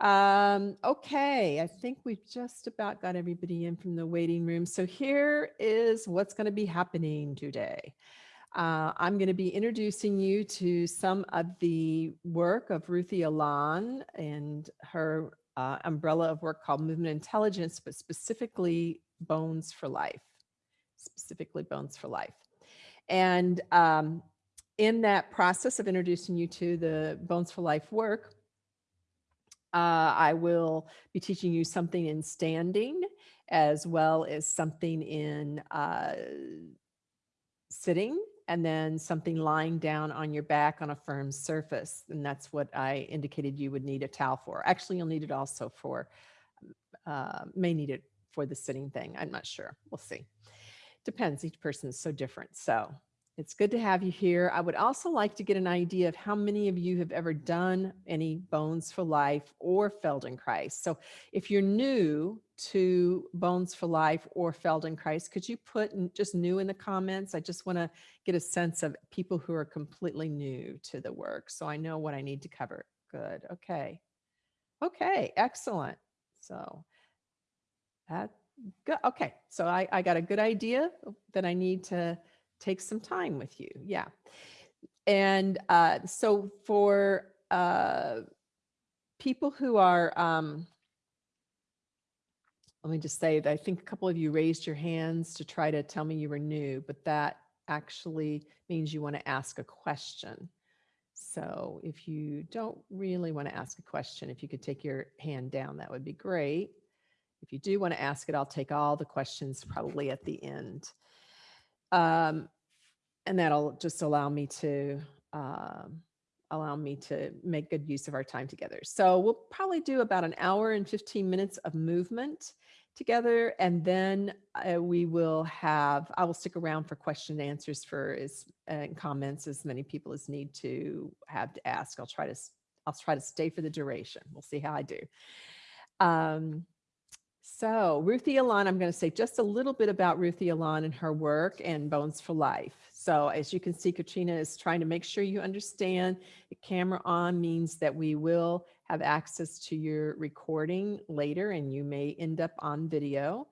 Um, okay, I think we've just about got everybody in from the waiting room. So here is what's going to be happening today. Uh, I'm going to be introducing you to some of the work of Ruthie Alon and her uh, umbrella of work called Movement Intelligence, but specifically Bones for Life, specifically Bones for Life. And um, in that process of introducing you to the Bones for Life work, uh, I will be teaching you something in standing as well as something in uh, sitting and then something lying down on your back on a firm surface. And that's what I indicated you would need a towel for. Actually, you'll need it also for, uh, may need it for the sitting thing. I'm not sure. We'll see. Depends. Each person is so different. So it's good to have you here. I would also like to get an idea of how many of you have ever done any Bones for Life or Feldenkrais. So if you're new to Bones for Life or Feldenkrais, could you put just new in the comments? I just want to get a sense of people who are completely new to the work. So I know what I need to cover. Good. Okay. Okay. Excellent. So that good. Okay. So I, I got a good idea that I need to take some time with you. Yeah. And uh, so for uh, people who are, um, let me just say that I think a couple of you raised your hands to try to tell me you were new, but that actually means you want to ask a question. So if you don't really want to ask a question, if you could take your hand down, that would be great. If you do want to ask it, I'll take all the questions probably at the end. Um, and that'll just allow me to um, allow me to make good use of our time together. So we'll probably do about an hour and 15 minutes of movement together. And then uh, we will have, I will stick around for question and answers for as and comments as many people as need to have to ask. I'll try to, I'll try to stay for the duration. We'll see how I do. Um, so Ruthie Alon, I'm going to say just a little bit about Ruthie Alon and her work and Bones for Life. So as you can see, Katrina is trying to make sure you understand the camera on means that we will have access to your recording later and you may end up on video.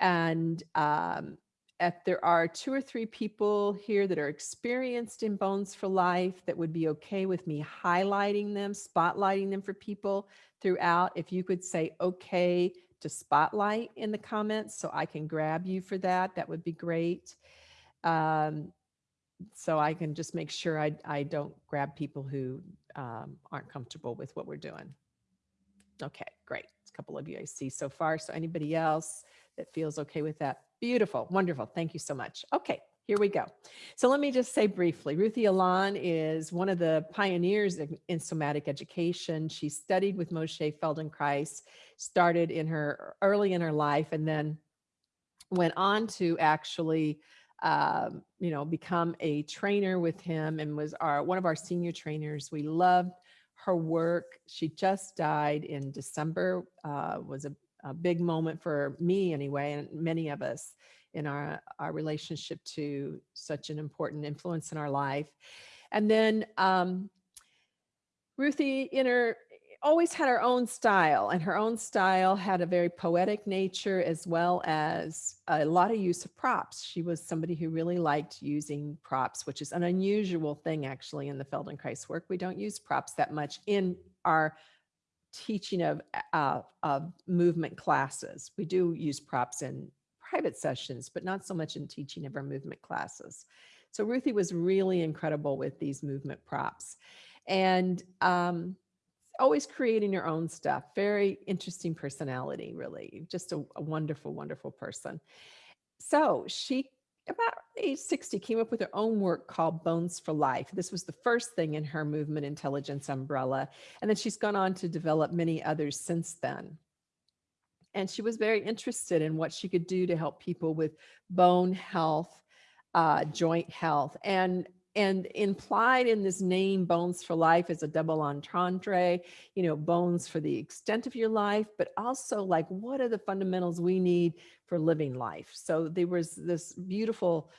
And um, if there are two or three people here that are experienced in Bones for Life that would be okay with me highlighting them, spotlighting them for people throughout, if you could say, okay, to spotlight in the comments so I can grab you for that. That would be great. Um, so I can just make sure I, I don't grab people who um, aren't comfortable with what we're doing. Okay, great. a couple of you I see so far. So anybody else that feels okay with that? Beautiful, wonderful. Thank you so much. Okay, here we go. So let me just say briefly, Ruthie Alon is one of the pioneers in somatic education. She studied with Moshe Feldenkrais, started in her early in her life, and then went on to actually, um, you know, become a trainer with him and was our one of our senior trainers. We loved her work. She just died in December, uh, was a, a big moment for me anyway, and many of us in our, our relationship to such an important influence in our life. And then um, Ruthie in her always had her own style and her own style had a very poetic nature as well as a lot of use of props. She was somebody who really liked using props, which is an unusual thing actually in the Feldenkrais work. We don't use props that much in our teaching of, uh, of movement classes. We do use props in private sessions, but not so much in teaching of our movement classes. So Ruthie was really incredible with these movement props and um, always creating her own stuff. Very interesting personality, really. Just a, a wonderful, wonderful person. So she about age 60 came up with her own work called Bones for Life. This was the first thing in her movement intelligence umbrella. And then she's gone on to develop many others since then and she was very interested in what she could do to help people with bone health, uh, joint health, and and implied in this name bones for life is a double entendre you know bones for the extent of your life but also like what are the fundamentals we need for living life? So there was this beautiful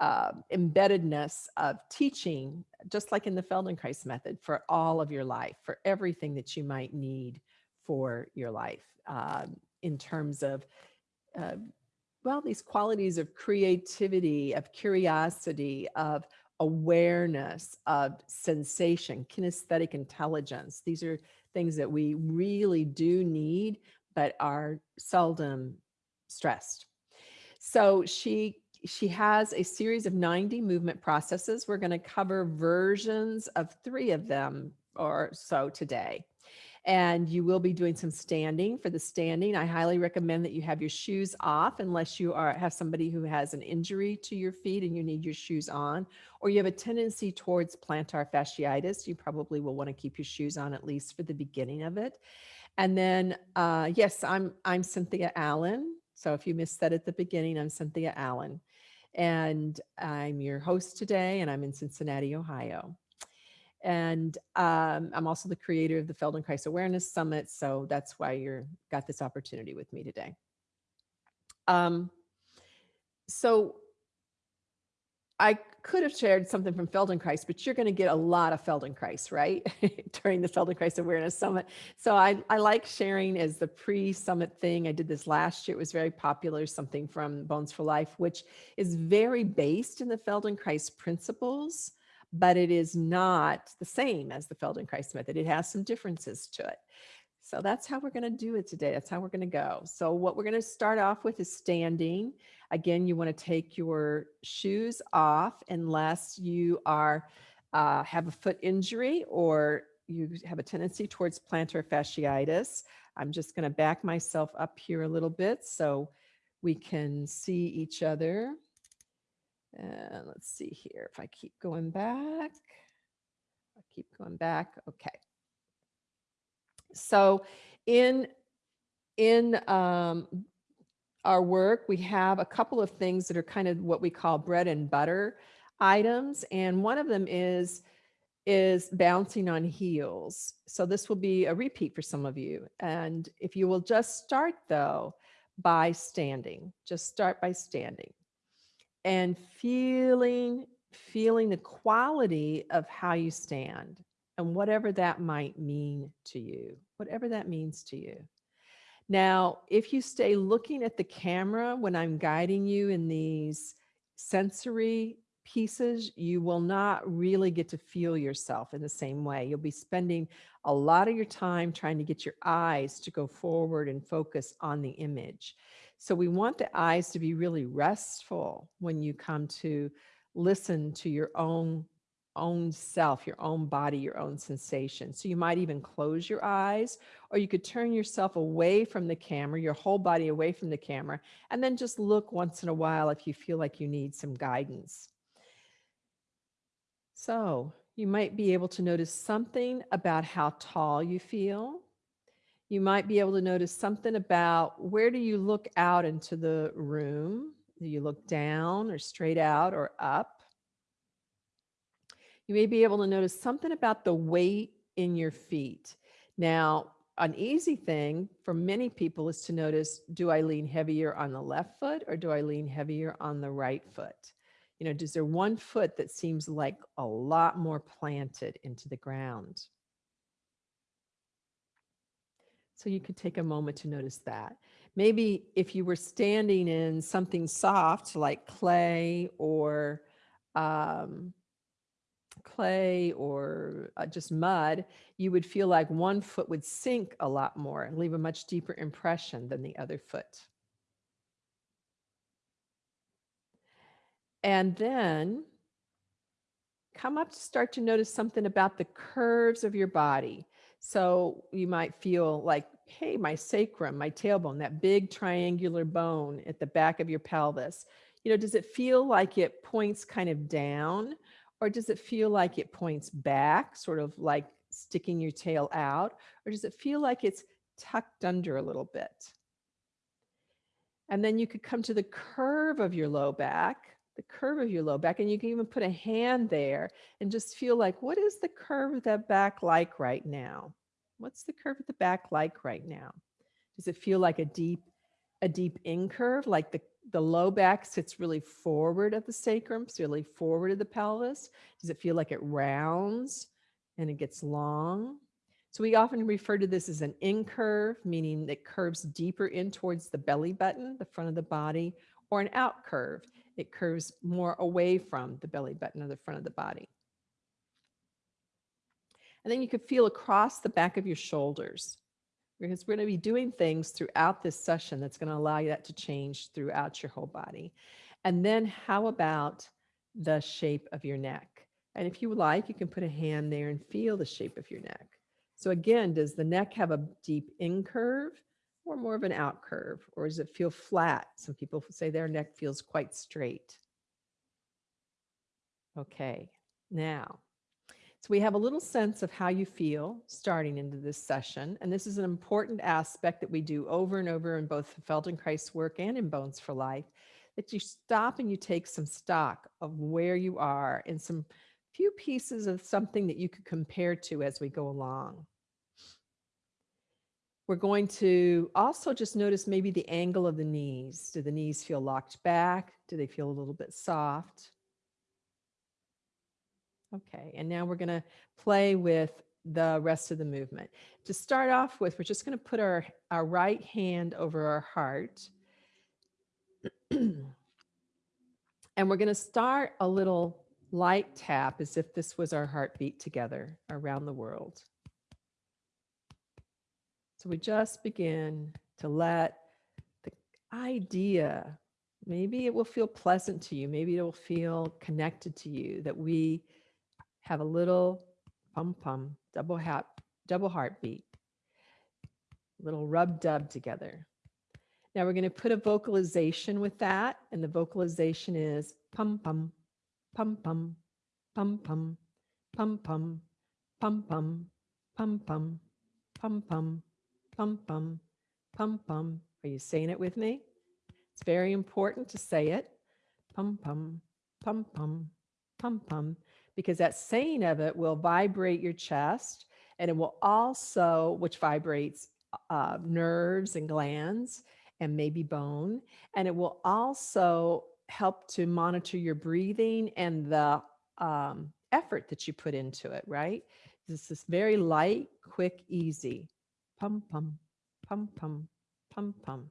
uh, embeddedness of teaching just like in the feldenkrais method for all of your life for everything that you might need for your life. Um, in terms of, uh, well, these qualities of creativity, of curiosity, of awareness, of sensation, kinesthetic intelligence. These are things that we really do need, but are seldom stressed. So she she has a series of 90 movement processes. We're going to cover versions of three of them or so today. And you will be doing some standing for the standing. I highly recommend that you have your shoes off unless you are have somebody who has an injury to your feet and you need your shoes on, or you have a tendency towards plantar fasciitis. You probably will want to keep your shoes on at least for the beginning of it. And then, uh, yes, I'm I'm Cynthia Allen. So if you missed that at the beginning, I'm Cynthia Allen. And I'm your host today, and I'm in Cincinnati, Ohio. And um, I'm also the creator of the Feldenkrais Awareness Summit. So that's why you're got this opportunity with me today. Um, so I could have shared something from Feldenkrais, but you're going to get a lot of Feldenkrais, right? During the Feldenkrais Awareness Summit. So I, I like sharing as the pre-summit thing. I did this last year. It was very popular, something from Bones for Life, which is very based in the Feldenkrais principles, but it is not the same as the Feldenkrais method. It has some differences to it. So that's how we're going to do it today. That's how we're going to go. So what we're going to start off with is standing. Again, you want to take your shoes off unless you are uh, have a foot injury or you have a tendency towards plantar fasciitis. I'm just going to back myself up here a little bit so we can see each other. And let's see here if I keep going back. I keep going back. Okay. So in, in um, our work, we have a couple of things that are kind of what we call bread and butter items. And one of them is, is bouncing on heels. So this will be a repeat for some of you. And if you will just start though, by standing, just start by standing and feeling, feeling the quality of how you stand and whatever that might mean to you, whatever that means to you. Now, if you stay looking at the camera when I'm guiding you in these sensory pieces, you will not really get to feel yourself in the same way. You'll be spending a lot of your time trying to get your eyes to go forward and focus on the image. So we want the eyes to be really restful when you come to listen to your own own self, your own body, your own sensation. So you might even close your eyes or you could turn yourself away from the camera, your whole body away from the camera, and then just look once in a while if you feel like you need some guidance. So you might be able to notice something about how tall you feel. You might be able to notice something about where do you look out into the room? Do you look down or straight out or up? you may be able to notice something about the weight in your feet. Now, an easy thing for many people is to notice, do I lean heavier on the left foot or do I lean heavier on the right foot? You know, does there one foot that seems like a lot more planted into the ground? So you could take a moment to notice that. Maybe if you were standing in something soft like clay or um, clay or uh, just mud, you would feel like one foot would sink a lot more and leave a much deeper impression than the other foot. And then come up to start to notice something about the curves of your body. So you might feel like, hey, my sacrum, my tailbone, that big triangular bone at the back of your pelvis, you know, does it feel like it points kind of down or does it feel like it points back, sort of like sticking your tail out? Or does it feel like it's tucked under a little bit? And then you could come to the curve of your low back, the curve of your low back, and you can even put a hand there and just feel like, what is the curve of that back like right now? What's the curve of the back like right now? Does it feel like a deep, a deep in curve, like the the low back sits really forward of the sacrum, so really forward of the pelvis? Does it feel like it rounds and it gets long? So we often refer to this as an in curve, meaning it curves deeper in towards the belly button, the front of the body, or an out curve. It curves more away from the belly button or the front of the body. And then you could feel across the back of your shoulders because we're going to be doing things throughout this session that's going to allow you that to change throughout your whole body. And then how about the shape of your neck? And if you like, you can put a hand there and feel the shape of your neck. So again, does the neck have a deep in curve or more of an out curve? Or does it feel flat? Some people say their neck feels quite straight. Okay, now so we have a little sense of how you feel starting into this session. And this is an important aspect that we do over and over in both Feldenkrais work and in Bones for Life, that you stop and you take some stock of where you are and some few pieces of something that you could compare to as we go along. We're going to also just notice maybe the angle of the knees. Do the knees feel locked back? Do they feel a little bit soft? Okay, and now we're to play with the rest of the movement. To start off with, we're just to put our, our right hand over our heart. and we're to start a little light tap as if this was our heartbeat together around the world. So we just begin to let the idea, maybe it will feel pleasant to you, maybe it will feel connected to you, that we have a little pum pum, double hat, double heartbeat, little rub dub together. Now we're going to put a vocalization with that, and the vocalization is pum pum, pum pum, pum pum, pum pum, pum pum, pum pum, pum pum, pum pum, pum pum. Are you saying it with me? It's very important to say it. Pum pum, pum pum, pum pum because that saying of it will vibrate your chest and it will also, which vibrates uh, nerves and glands and maybe bone. And it will also help to monitor your breathing and the um, effort that you put into it, right? This is very light, quick, easy. Pum, pum, pum, pum, pum, pum.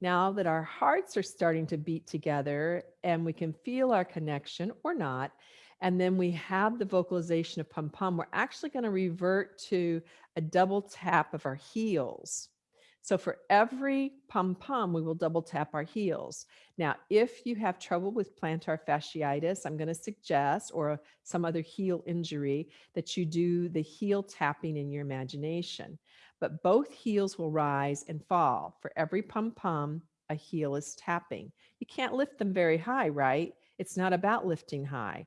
Now that our hearts are starting to beat together and we can feel our connection or not, and then we have the vocalization of pom pom. we're actually going to revert to a double tap of our heels. So for every pom pom, we will double tap our heels. Now, if you have trouble with plantar fasciitis, I'm going to suggest, or some other heel injury, that you do the heel tapping in your imagination. But both heels will rise and fall. For every pom pom, a heel is tapping. You can't lift them very high, right? It's not about lifting high.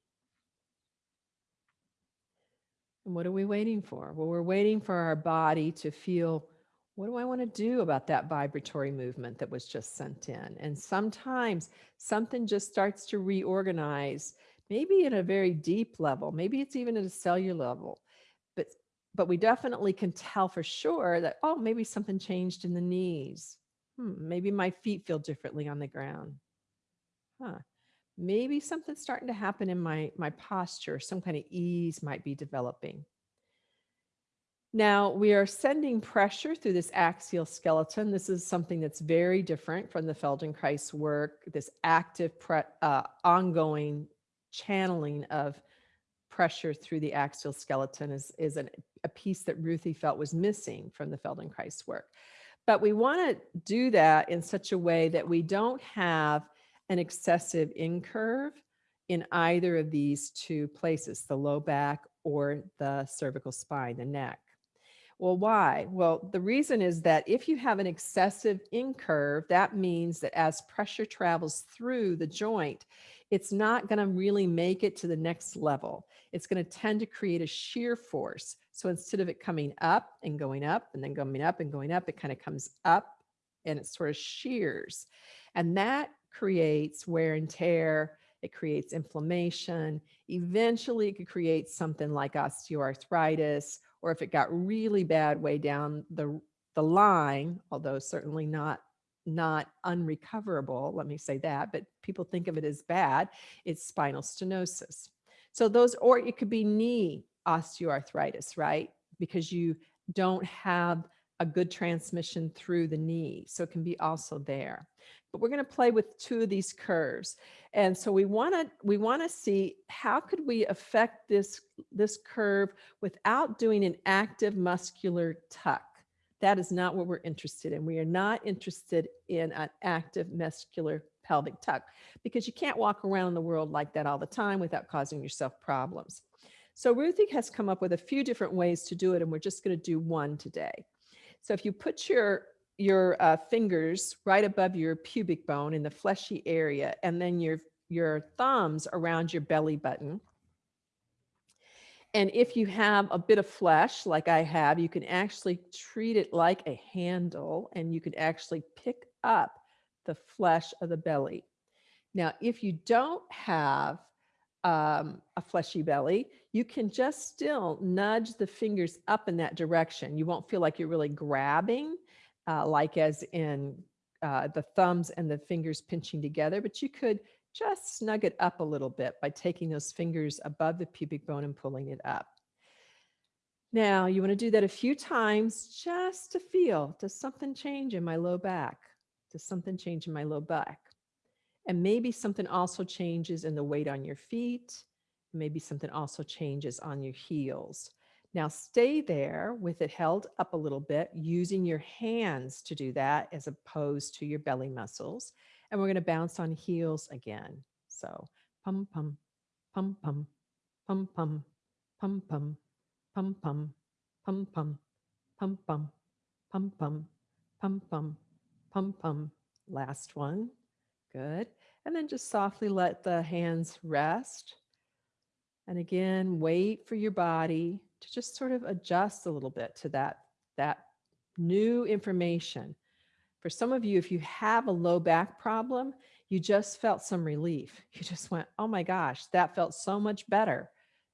And what are we waiting for? Well, we're waiting for our body to feel what do I want to do about that vibratory movement that was just sent in? And sometimes something just starts to reorganize, maybe at a very deep level, maybe it's even at a cellular level. But but we definitely can tell for sure that, oh, maybe something changed in the knees. Hmm, maybe my feet feel differently on the ground. Huh maybe something's starting to happen in my, my posture, some kind of ease might be developing. Now we are sending pressure through this axial skeleton. This is something that's very different from the Feldenkrais work, this active, uh, ongoing channeling of pressure through the axial skeleton is, is an, a piece that Ruthie felt was missing from the Feldenkrais work. But we want to do that in such a way that we don't have an excessive incurve in either of these two places, the low back or the cervical spine, the neck. Well, why? Well, the reason is that if you have an excessive incurve, that means that as pressure travels through the joint, it's not going to really make it to the next level. It's going to tend to create a shear force. So instead of it coming up and going up and then going up and going up, it kind of comes up and it sort of shears. And that creates wear and tear. It creates inflammation. Eventually, it could create something like osteoarthritis, or if it got really bad way down the, the line, although certainly not not unrecoverable, let me say that, but people think of it as bad, it's spinal stenosis. So those, or it could be knee osteoarthritis, right? Because you don't have a good transmission through the knee. So it can be also there. But we're going to play with two of these curves. And so we want to we want to see how could we affect this this curve without doing an active muscular tuck. That is not what we're interested in. We are not interested in an active muscular pelvic tuck because you can't walk around the world like that all the time without causing yourself problems. So Ruthie has come up with a few different ways to do it, and we're just going to do one today. So if you put your your uh, fingers right above your pubic bone in the fleshy area, and then your your thumbs around your belly button, and if you have a bit of flesh like I have, you can actually treat it like a handle and you can actually pick up the flesh of the belly. Now, if you don't have um, a fleshy belly, you can just still nudge the fingers up in that direction. You won't feel like you're really grabbing, uh, like as in uh, the thumbs and the fingers pinching together, but you could just snug it up a little bit by taking those fingers above the pubic bone and pulling it up. Now you want to do that a few times just to feel, does something change in my low back? Does something change in my low back? And maybe something also changes in the weight on your feet. Maybe something also changes on your heels. Now stay there with it held up a little bit, using your hands to do that as opposed to your belly muscles and we're going to bounce on heels again. So pum pum, pum pum, pum pum, pum pum, pum pum, pum pum, pum pum, pum pum, pum pum, pum pum. Last one. Good. And then just softly let the hands rest. And again, wait for your body to just sort of adjust a little bit to that, that new information. For some of you, if you have a low back problem, you just felt some relief. You just went, oh my gosh, that felt so much better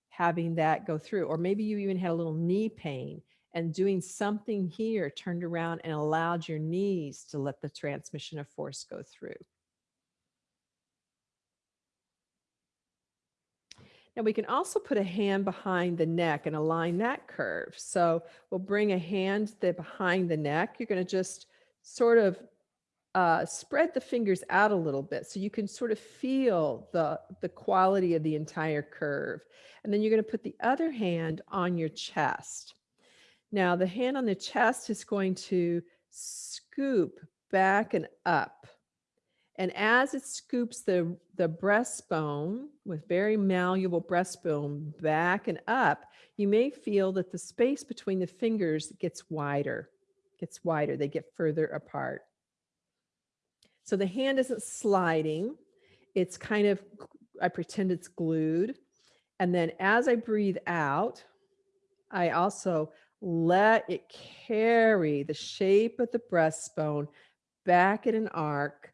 having that go through. Or maybe you even had a little knee pain and doing something here turned around and allowed your knees to let the transmission of force go through. Now we can also put a hand behind the neck and align that curve. So we'll bring a hand there behind the neck. You're going to just sort of uh, spread the fingers out a little bit so you can sort of feel the, the quality of the entire curve. And then you're going to put the other hand on your chest. Now the hand on the chest is going to scoop back and up. And as it scoops the, the breastbone with very malleable breastbone back and up, you may feel that the space between the fingers gets wider gets wider, they get further apart. So the hand isn't sliding. It's kind of, I pretend it's glued. And then as I breathe out, I also let it carry the shape of the breastbone back in an arc,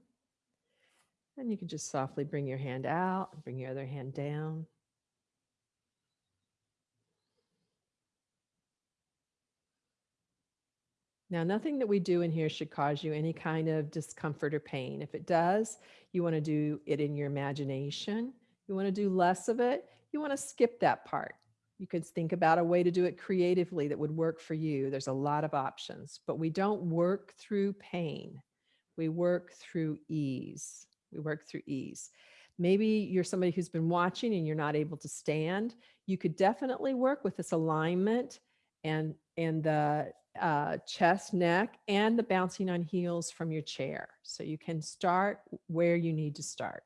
And you can just softly bring your hand out, bring your other hand down. Now, nothing that we do in here should cause you any kind of discomfort or pain. If it does, you want to do it in your imagination. You want to do less of it. You want to skip that part. You could think about a way to do it creatively that would work for you. There's a lot of options, but we don't work through pain. We work through ease. We work through ease. Maybe you're somebody who's been watching and you're not able to stand. You could definitely work with this alignment and and the uh, chest, neck, and the bouncing on heels from your chair. So you can start where you need to start.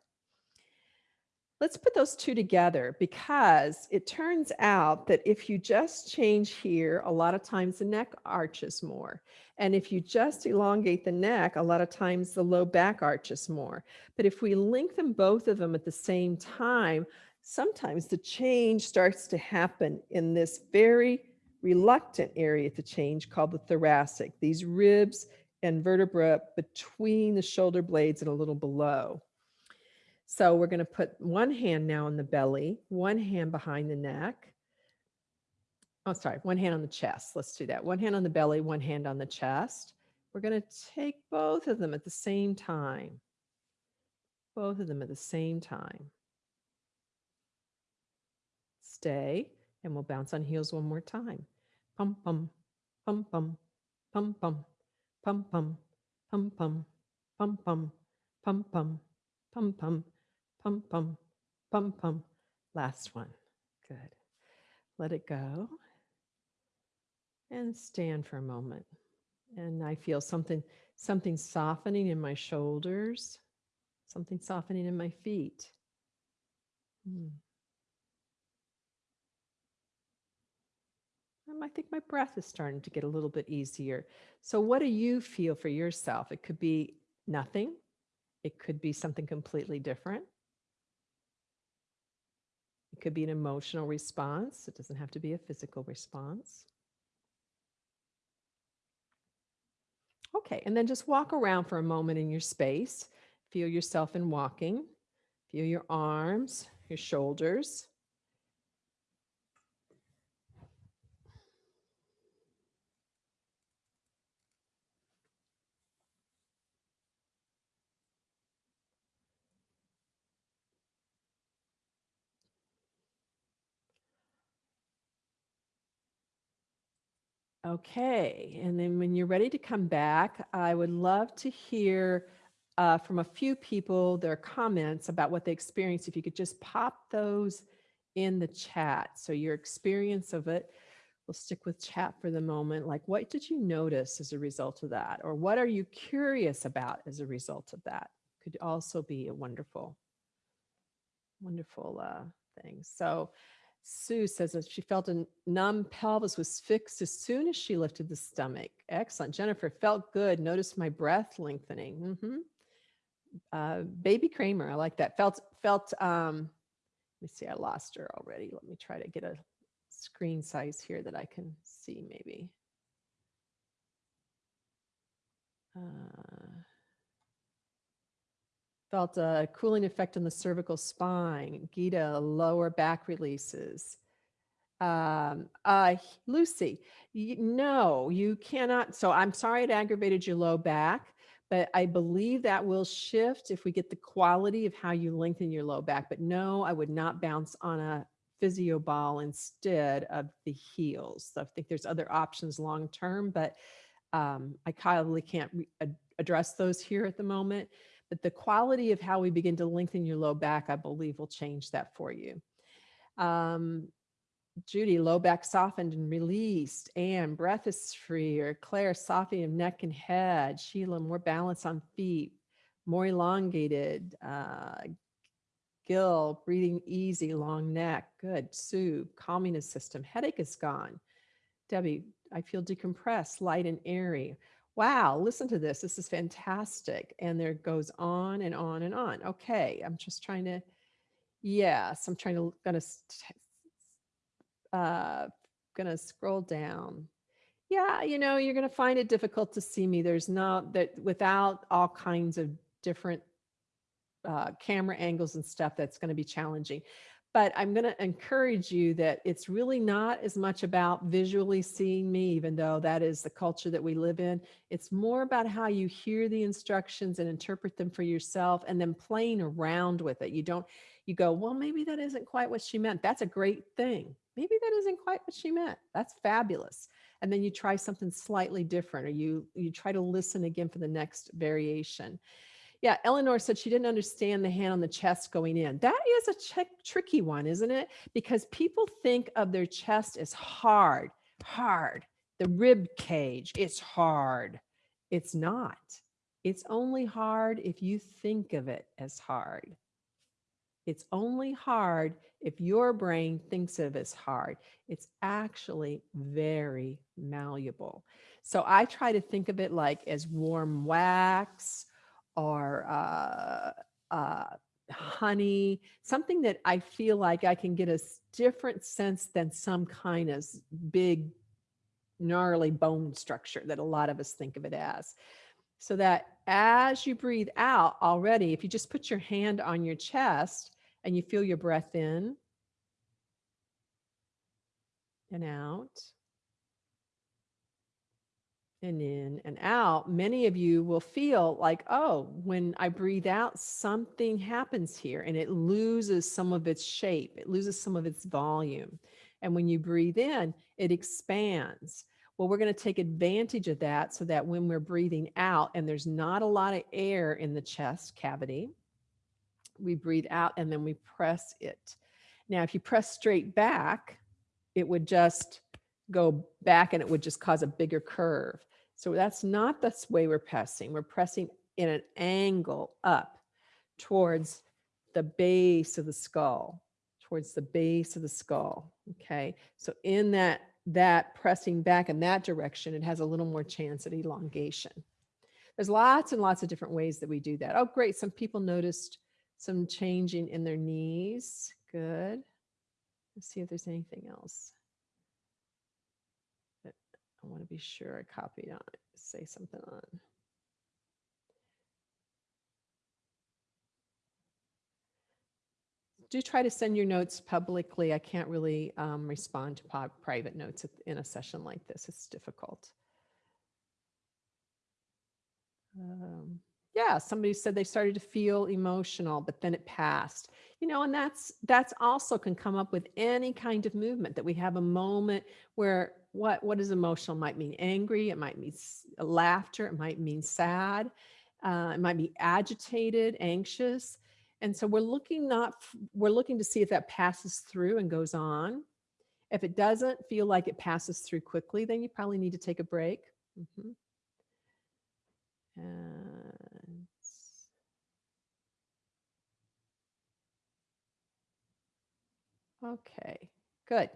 Let's put those two together because it turns out that if you just change here, a lot of times the neck arches more. And if you just elongate the neck, a lot of times the low back arches more. But if we lengthen both of them at the same time, sometimes the change starts to happen in this very reluctant area to change called the thoracic, these ribs and vertebra between the shoulder blades and a little below. So we're going to put one hand now on the belly, one hand behind the neck. Oh, sorry, one hand on the chest. Let's do that. One hand on the belly, one hand on the chest. We're going to take both of them at the same time. Both of them at the same time. Stay, and we'll bounce on heels one more time. Pum, pum, pum, pum, pum, pum, pum, pum, pum, pum, pum, pum, pum, pum, pum, pum, pum, pum, pum, pum. Last one. Good. Let it go. And stand for a moment. And I feel something, something softening in my shoulders, something softening in my feet. Hmm. I think my breath is starting to get a little bit easier. So what do you feel for yourself? It could be nothing. It could be something completely different. It could be an emotional response. It doesn't have to be a physical response. Okay, and then just walk around for a moment in your space. Feel yourself in walking. Feel your arms, your shoulders. Okay, and then when you're ready to come back, I would love to hear uh, from a few people their comments about what they experienced. If you could just pop those in the chat. So your experience of it, we'll stick with chat for the moment. Like what did you notice as a result of that? Or what are you curious about as a result of that? Could also be a wonderful, wonderful uh, thing. So Sue says that she felt a numb pelvis was fixed as soon as she lifted the stomach. Excellent. Jennifer felt good. Noticed my breath lengthening. Mm -hmm. uh, baby Kramer, I like that. Felt felt. Um, let me see. I lost her already. Let me try to get a screen size here that I can see maybe. Uh, Felt a cooling effect on the cervical spine. Gita, lower back releases. Um, uh, Lucy, no, you cannot. So I'm sorry it aggravated your low back, but I believe that will shift if we get the quality of how you lengthen your low back. But no, I would not bounce on a physio ball instead of the heels. So I think there's other options long term, but um, I probably can't address those here at the moment but the quality of how we begin to lengthen your low back, I believe will change that for you. Um, Judy, low back softened and released. Anne, breath is freer. Claire, softening of neck and head. Sheila, more balance on feet, more elongated. Uh, Gil, breathing easy, long neck. Good. Sue, calming the system. Headache is gone. Debbie, I feel decompressed, light and airy wow, listen to this. This is fantastic. And there goes on and on and on. Okay, I'm just trying to, yes, I'm trying to, gonna, uh, gonna scroll down. Yeah, you know, you're gonna find it difficult to see me. There's not that without all kinds of different uh, camera angles and stuff that's going to be challenging but I'm going to encourage you that it's really not as much about visually seeing me, even though that is the culture that we live in. It's more about how you hear the instructions and interpret them for yourself and then playing around with it. You don't, you go, well, maybe that isn't quite what she meant. That's a great thing. Maybe that isn't quite what she meant. That's fabulous. And then you try something slightly different or you, you try to listen again for the next variation. Yeah, Eleanor said she didn't understand the hand on the chest going in. That is a tricky one, isn't it? Because people think of their chest as hard, hard. the rib cage. It's hard. It's not. It's only hard if you think of it as hard. It's only hard if your brain thinks of it as hard. It's actually very malleable. So I try to think of it like as warm wax or uh, uh, honey, something that I feel like I can get a different sense than some kind of big, gnarly bone structure that a lot of us think of it as. So that as you breathe out already, if you just put your hand on your chest and you feel your breath in and out and in and out, many of you will feel like, oh, when I breathe out, something happens here and it loses some of its shape, it loses some of its volume. And when you breathe in, it expands. Well, we're going to take advantage of that so that when we're breathing out and there's not a lot of air in the chest cavity, we breathe out and then we press it. Now, if you press straight back, it would just go back and it would just cause a bigger curve. So that's not the way we're pressing. We're pressing in an angle up towards the base of the skull, towards the base of the skull. Okay. So in that, that pressing back in that direction, it has a little more chance at elongation. There's lots and lots of different ways that we do that. Oh, great. Some people noticed some changing in their knees. Good. Let's see if there's anything else. I want to be sure I copied on it, say something on. Do try to send your notes publicly. I can't really um, respond to private notes in a session like this. It's difficult. Um, yeah, somebody said they started to feel emotional, but then it passed. You know, and that's that's also can come up with any kind of movement that we have a moment where what what is emotional might mean angry, it might mean laughter, it might mean sad, uh, it might be agitated, anxious. And so we're looking not we're looking to see if that passes through and goes on. If it doesn't feel like it passes through quickly, then you probably need to take a break. Mm -hmm. And okay, good.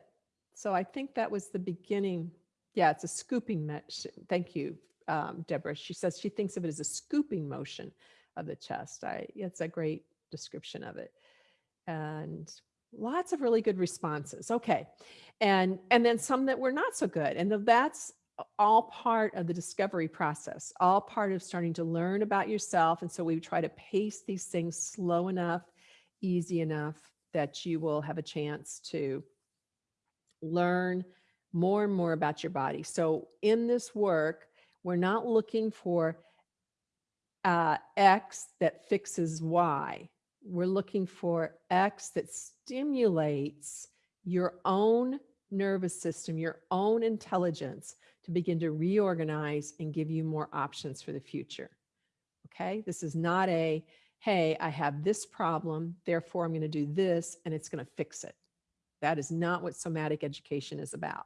So I think that was the beginning. Yeah, it's a scooping motion. Thank you, um, Deborah. She says she thinks of it as a scooping motion of the chest. I, it's a great description of it. And lots of really good responses. Okay. And, and then some that were not so good. And that's all part of the discovery process, all part of starting to learn about yourself. And so we try to pace these things slow enough, easy enough that you will have a chance to learn more and more about your body. So in this work, we're not looking for uh, X that fixes Y. We're looking for X that stimulates your own nervous system, your own intelligence to begin to reorganize and give you more options for the future. Okay, this is not a, hey, I have this problem, therefore I'm going to do this and it's going to fix it. That is not what somatic education is about.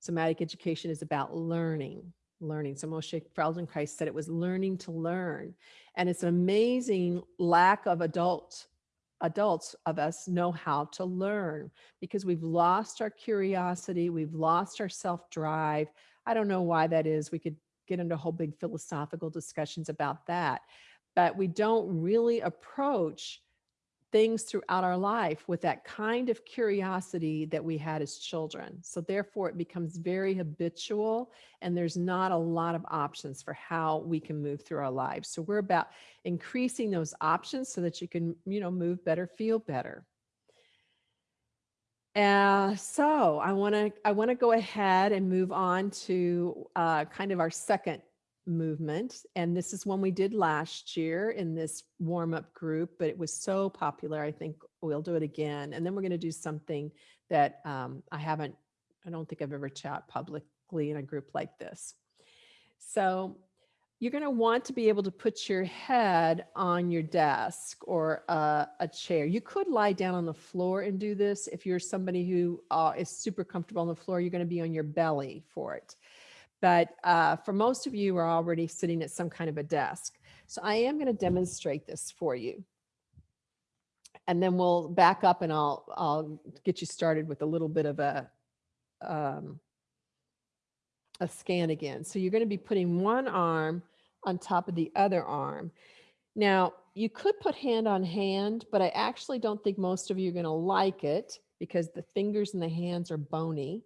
Somatic education is about learning, learning. So Moshe Feldenkrais said it was learning to learn. And it's an amazing lack of adult adults of us know how to learn because we've lost our curiosity, we've lost our self-drive. I don't know why that is. We could get into whole big philosophical discussions about that, but we don't really approach things throughout our life with that kind of curiosity that we had as children. So therefore it becomes very habitual and there's not a lot of options for how we can move through our lives. So we're about increasing those options so that you can, you know, move better, feel better. Uh, so I want to I want to go ahead and move on to uh, kind of our second movement. And this is one we did last year in this warm up group, but it was so popular. I think we'll do it again. And then we're going to do something that um, I haven't, I don't think I've ever chat publicly in a group like this. So you're going to want to be able to put your head on your desk or uh, a chair. You could lie down on the floor and do this. If you're somebody who uh, is super comfortable on the floor, you're going to be on your belly for it. But uh, for most of you are already sitting at some kind of a desk. So I am going to demonstrate this for you. And then we'll back up and I'll, I'll get you started with a little bit of a, um, a scan again. So you're going to be putting one arm on top of the other arm. Now, you could put hand on hand, but I actually don't think most of you are going to like it because the fingers and the hands are bony.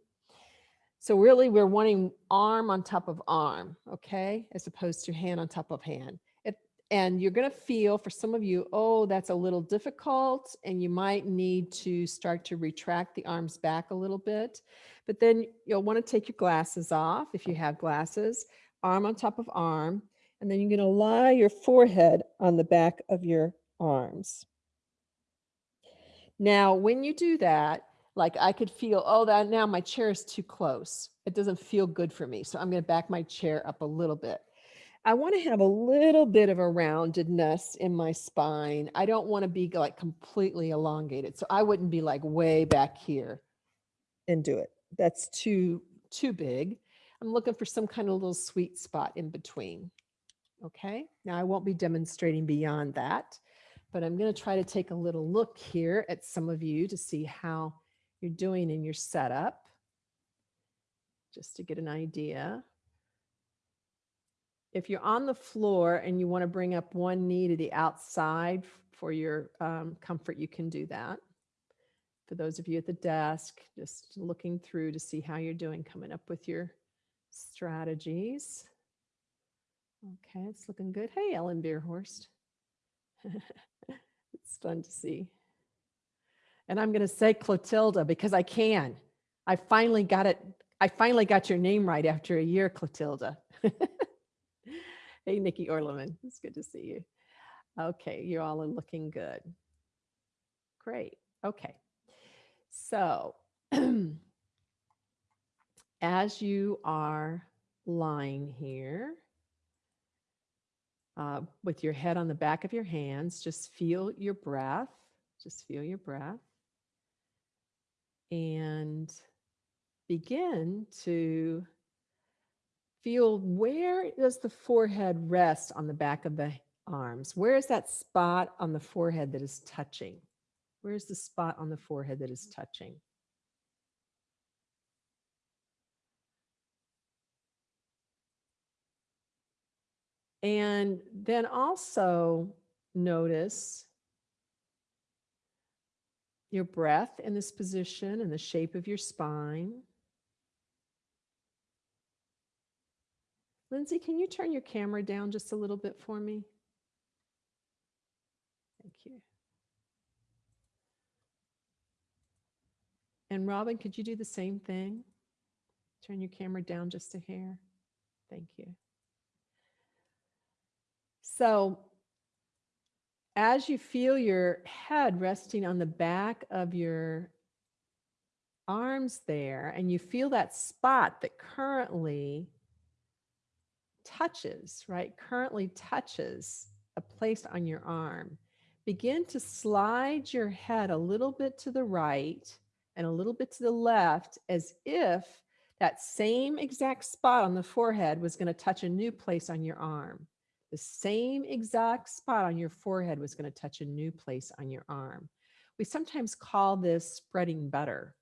So really we're wanting arm on top of arm, okay, as opposed to hand on top of hand. If, and you're to feel for some of you, oh, that's a little difficult and you might need to start to retract the arms back a little bit. But then you'll want to take your glasses off if you have glasses, arm on top of arm, and then you're to lie your forehead on the back of your arms. Now, when you do that, like I could feel, oh, that now my chair is too close. It doesn't feel good for me. So I'm going to back my chair up a little bit. I want to have a little bit of a roundedness in my spine. I don't want to be like completely elongated. So I wouldn't be like way back here and do it. That's too, too big. I'm looking for some kind of little sweet spot in between. Okay. Now I won't be demonstrating beyond that, but I'm going to try to take a little look here at some of you to see how you're doing in your setup, just to get an idea. If you're on the floor and you want to bring up one knee to the outside for your um, comfort, you can do that. For those of you at the desk, just looking through to see how you're doing, coming up with your strategies. Okay, it's looking good. Hey, Ellen Beerhorst. it's fun to see. And I'm going to say Clotilda because I can. I finally got it. I finally got your name right after a year, Clotilda. hey, Nikki Orleman. It's good to see you. Okay, you all are looking good. Great. Okay. So as you are lying here uh, with your head on the back of your hands, just feel your breath. Just feel your breath and begin to feel where does the forehead rest on the back of the arms? Where is that spot on the forehead that is touching? Where's the spot on the forehead that is touching? And then also notice your breath in this position and the shape of your spine. Lindsay, can you turn your camera down just a little bit for me? Thank you. And Robin, could you do the same thing? Turn your camera down just a hair. Thank you. So as you feel your head resting on the back of your arms there, and you feel that spot that currently touches, right? Currently touches a place on your arm. Begin to slide your head a little bit to the right and a little bit to the left as if that same exact spot on the forehead was going to touch a new place on your arm. The same exact spot on your forehead was going to touch a new place on your arm. We sometimes call this spreading butter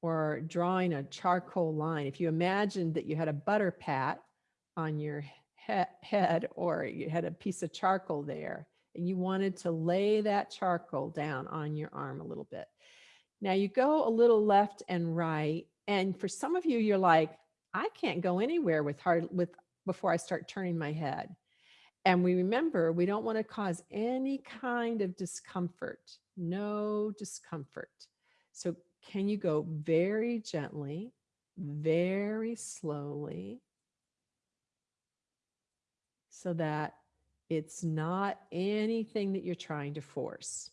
or drawing a charcoal line. If you imagined that you had a butter pat on your he head or you had a piece of charcoal there and you wanted to lay that charcoal down on your arm a little bit. Now you go a little left and right. And for some of you, you're like, I can't go anywhere with hard with before I start turning my head. And we remember we don't want to cause any kind of discomfort, no discomfort. So can you go very gently, very slowly so that it's not anything that you're trying to force.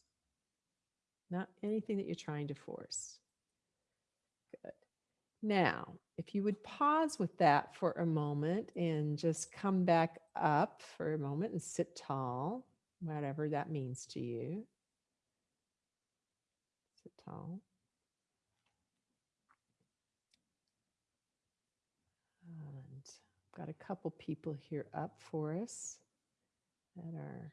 Not anything that you're trying to force. Now, if you would pause with that for a moment and just come back up for a moment and sit tall, whatever that means to you. Sit tall. And I've got a couple people here up for us that are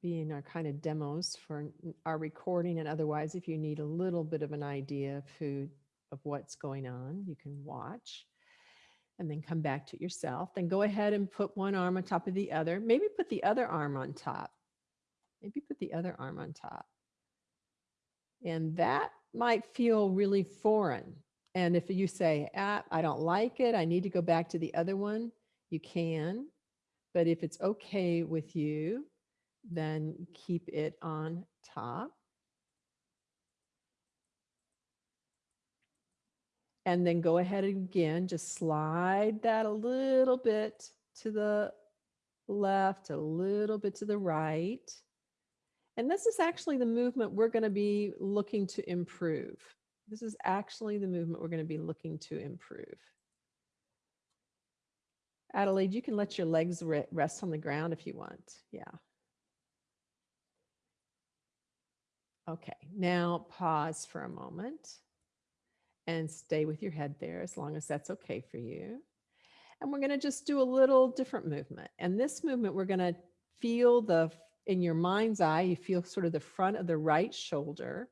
being our kind of demos for our recording and otherwise if you need a little bit of an idea of who of what's going on you can watch and then come back to yourself. Then go ahead and put one arm on top of the other. Maybe put the other arm on top. Maybe put the other arm on top. And that might feel really foreign. And if you say ah, i don't like it. I need to go back to the other one you can. But if it's okay with you then keep it on top. And then go ahead again, just slide that a little bit to the left, a little bit to the right. And this is actually the movement we're going to be looking to improve. This is actually the movement we're going to be looking to improve. Adelaide, you can let your legs re- rest on the ground if you want. Yeah. Okay, now pause for a moment and stay with your head there as long as that's okay for you. And we're going to just do a little different movement. And this movement, we're going to feel the, in your mind's eye, you feel sort of the front of the right shoulder.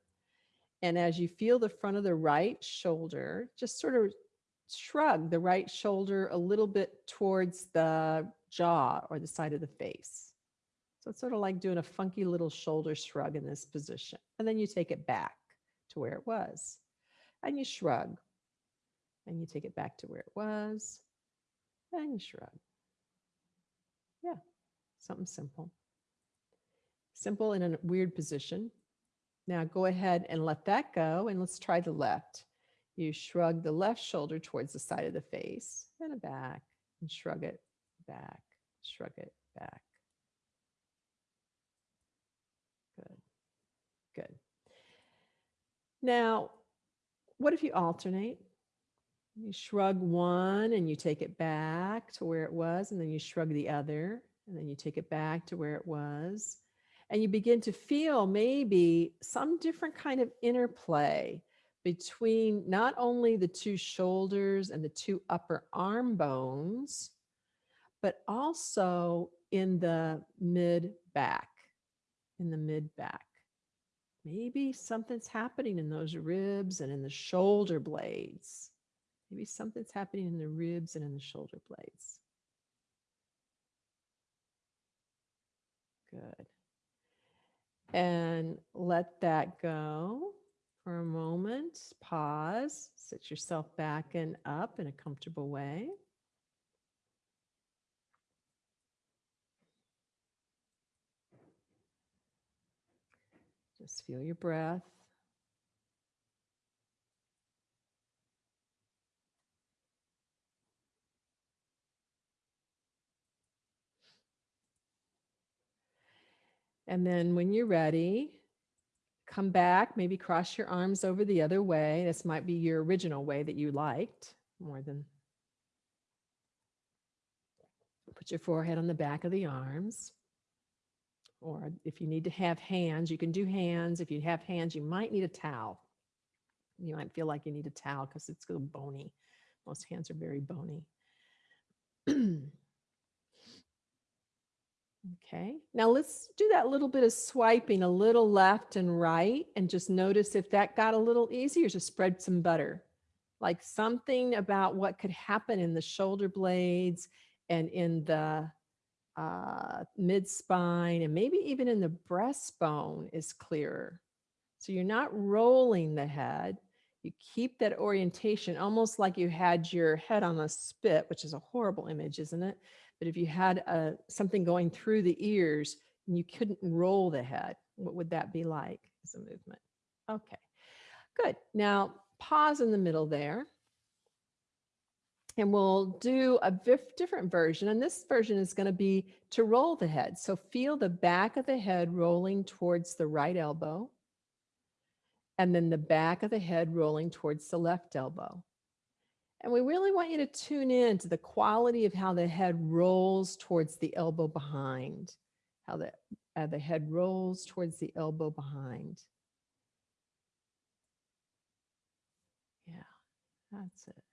And as you feel the front of the right shoulder, just sort of shrug the right shoulder a little bit towards the jaw or the side of the face. So it's sort of like doing a funky little shoulder shrug in this position. And then you take it back to where it was. And you shrug. And you take it back to where it was. And you shrug. Yeah, something simple. Simple in a weird position. Now go ahead and let that go. And let's try the left. You shrug the left shoulder towards the side of the face and a back, and shrug it back, shrug it back. Good. Good. Now, what if you alternate? You shrug one and you take it back to where it was, and then you shrug the other, and then you take it back to where it was. And you begin to feel maybe some different kind of interplay between not only the two shoulders and the two upper arm bones, but also in the mid back in the mid back. Maybe something's happening in those ribs and in the shoulder blades. Maybe something's happening in the ribs and in the shoulder blades. Good. And let that go for a moment. Pause. Sit yourself back and up in a comfortable way. Just feel your breath. And then when you're ready, come back, maybe cross your arms over the other way. This might be your original way that you liked more than. Put your forehead on the back of the arms or if you need to have hands, you can do hands. If you have hands, you might need a towel. You might feel like you need a towel because it's so bony. Most hands are very bony. okay, now let's do that little bit of swiping a little left and right and just notice if that got a little easier to spread some butter. Like something about what could happen in the shoulder blades and in the uh, mid spine, and maybe even in the breastbone is clearer. So you're not rolling the head. You keep that orientation almost like you had your head on a spit, which is a horrible image, isn't it? But if you had uh, something going through the ears and you couldn't roll the head, what would that be like as a movement? Okay, good. Now pause in the middle there and we'll do a different version. And this version is going to be to roll the head. So feel the back of the head rolling towards the right elbow, and then the back of the head rolling towards the left elbow. And we really want you to tune in to the quality of how the head rolls towards the elbow behind, how the, uh, the head rolls towards the elbow behind. Yeah, that's it.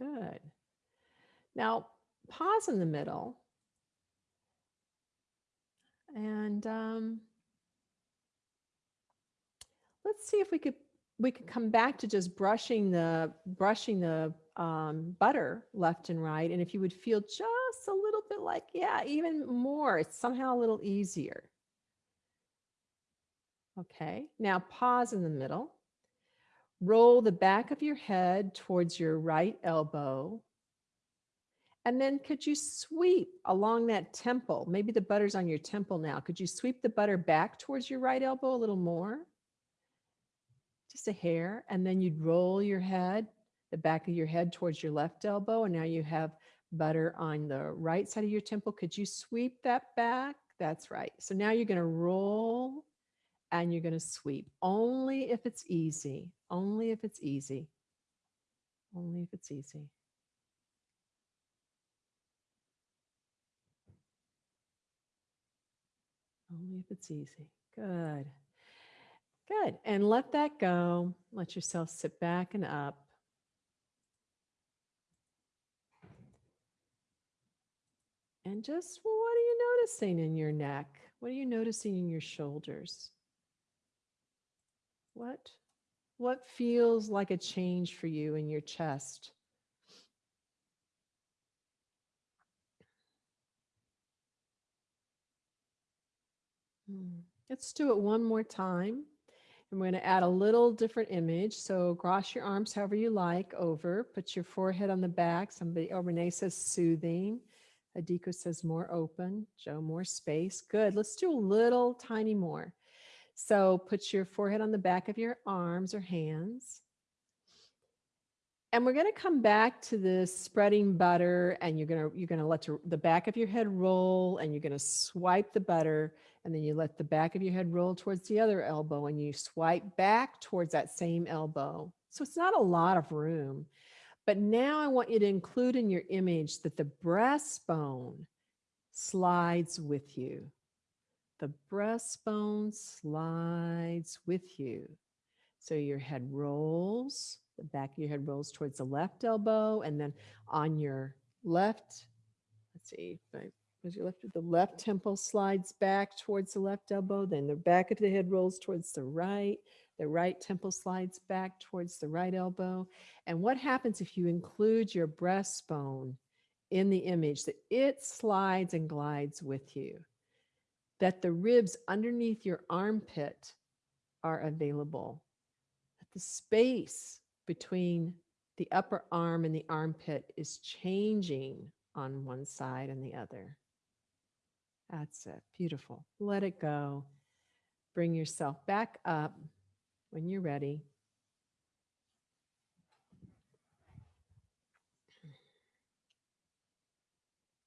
Good. Now, pause in the middle. And um, let's see if we could we could come back to just brushing the brushing the um, butter left and right. And if you would feel just a little bit like, yeah, even more, it's somehow a little easier. Okay, now pause in the middle. Roll the back of your head towards your right elbow. And then could you sweep along that temple? Maybe the butter's on your temple now. Could you sweep the butter back towards your right elbow a little more? Just a hair. And then you'd roll your head, the back of your head towards your left elbow. And now you have butter on the right side of your temple. Could you sweep that back? That's right. So now you're going to roll and you're going to sweep only if it's easy, only if it's easy, only if it's easy. Only if it's easy. Good. Good. And let that go. Let yourself sit back and up. And just what are you noticing in your neck? What are you noticing in your shoulders? What what feels like a change for you in your chest? Hmm. Let's do it one more time. And we're going to add a little different image. So cross your arms however you like over. Put your forehead on the back. Somebody, oh, Renee says soothing. Adiko says more open. Joe, more space. Good. Let's do a little tiny more. So put your forehead on the back of your arms or hands. And we're going to come back to this spreading butter and you're going to you're going to let the back of your head roll and you're going to swipe the butter and then you let the back of your head roll towards the other elbow and you swipe back towards that same elbow. So it's not a lot of room. But now I want you to include in your image that the breastbone slides with you the breastbone slides with you. So your head rolls, the back of your head rolls towards the left elbow, and then on your left, let's see, was your left, the left temple slides back towards the left elbow, then the back of the head rolls towards the right, the right temple slides back towards the right elbow. And what happens if you include your breastbone in the image that it slides and glides with you? That the ribs underneath your armpit are available, that the space between the upper arm and the armpit is changing on one side and the other. That's it. Beautiful. Let it go. Bring yourself back up when you're ready.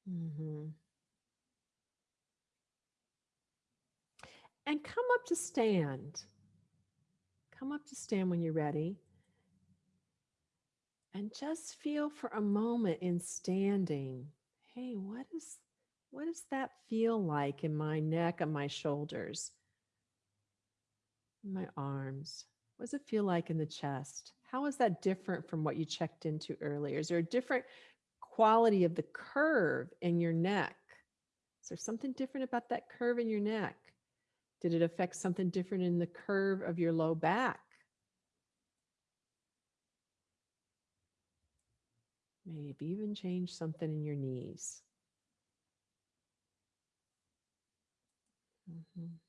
Mm-hmm. And come up to stand. Come up to stand when you're ready. And just feel for a moment in standing. Hey, what is what does that feel like in my neck and my shoulders? My arms. What does it feel like in the chest? How is that different from what you checked into earlier? Is there a different quality of the curve in your neck? Is there something different about that curve in your neck? Did it affect something different in the curve of your low back? Maybe even change something in your knees. Mm -hmm.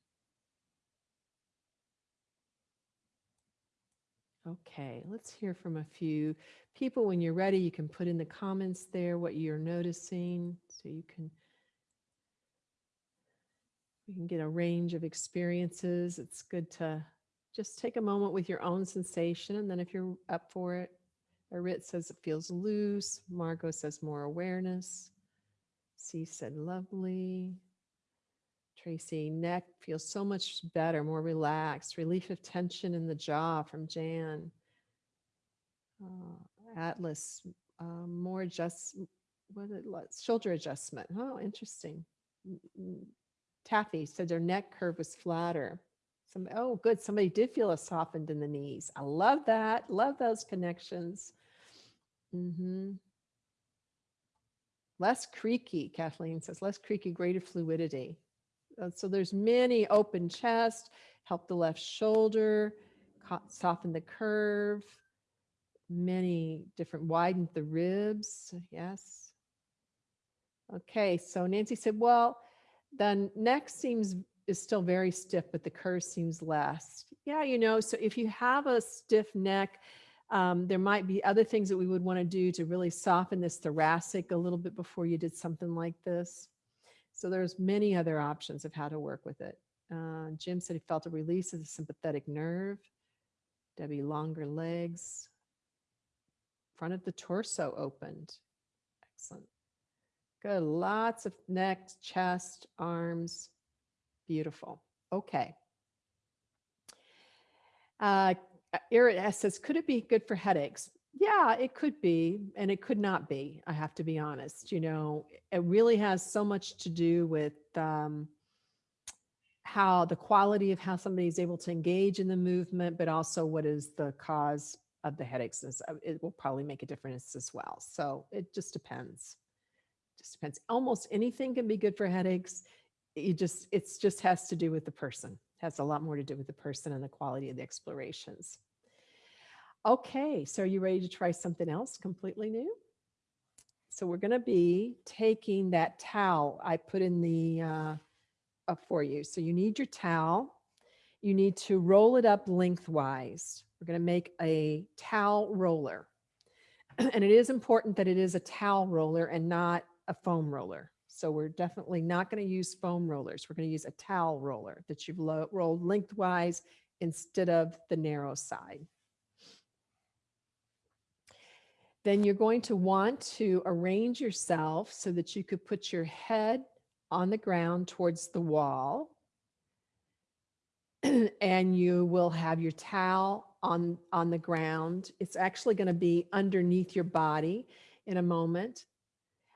Okay, let's hear from a few people. When you're ready, you can put in the comments there what you're noticing so you can you can get a range of experiences. It's good to just take a moment with your own sensation. And then if you're up for it, Arit says it feels loose. Margot says more awareness. C said lovely. Tracy, neck feels so much better, more relaxed. Relief of tension in the jaw from Jan. Uh, Atlas, uh, more adjust, what it, shoulder adjustment. Oh, interesting. Taffy said their neck curve was flatter. Some, oh, good. Somebody did feel a softened in the knees. I love that. Love those connections. Mm -hmm. Less creaky, Kathleen says, less creaky, greater fluidity. Uh, So there's many open chest, help the left shoulder, soften the curve, many different, widen the ribs. Yes. Okay, so Nancy said, well, the neck seems is still very stiff, but the curve seems less. Yeah, you know, so if you have a stiff neck, um, there might be other things that we would want to do to really soften this thoracic a little bit before you did something like this. So there's many other options of how to work with it. Uh, Jim said he felt a release of the sympathetic nerve. Debbie, longer legs. Front of the torso opened. Excellent. Good. Lots of neck, chest, arms. Beautiful. Okay. Uh, Irit says, could it be good for headaches? Yeah, it could be, and it could not be. I have to be honest. You know, it really has so much to do with um, how the quality of how somebody is able to engage in the movement, but also what is the cause of the headaches. It will probably make a difference as well. So it just depends. Just depends. Almost anything can be good for headaches. It just it's just has to do with the person. Has a lot more to do with the person and the quality of the explorations. Okay, so are you ready to try something else completely new? So we're going to be taking that towel I put in the uh, up for you. So you need your towel. You need to roll it up lengthwise. We're going to make a towel roller. And it is important that it is a towel roller and not a foam roller. So we're definitely not going to use foam rollers. We're going to use a towel roller that you've rolled lengthwise instead of the narrow side. Then you're going to want to arrange yourself so that you could put your head on the ground towards the wall. and you will have your towel on, on the ground. It's actually going to be underneath your body in a moment.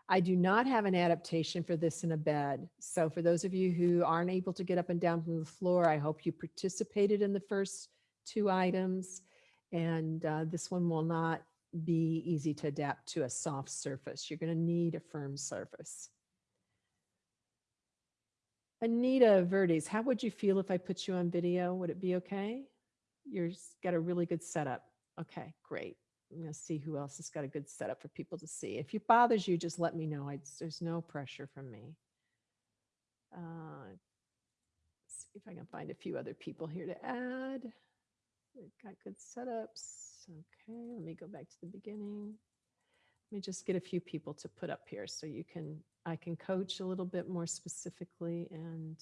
I do not have an adaptation for this in a bed. So for those of you who aren't able to get up and down from the floor, I hope you participated in the first two items. And uh, this one will not be easy to adapt to a soft surface. You're going to need a firm surface. Anita Verdes, how would you feel if I put you on video? Would it be okay? You've got a really good setup. Okay, great. I'm going to see who else has got a good setup for people to see. If it bothers you, just let me know. I, there's no pressure from me. Uh, see if I can find a few other people here to add. We've got good setups. Okay, let me go back to the beginning. Let me just get a few people to put up here so you can, I can coach a little bit more specifically and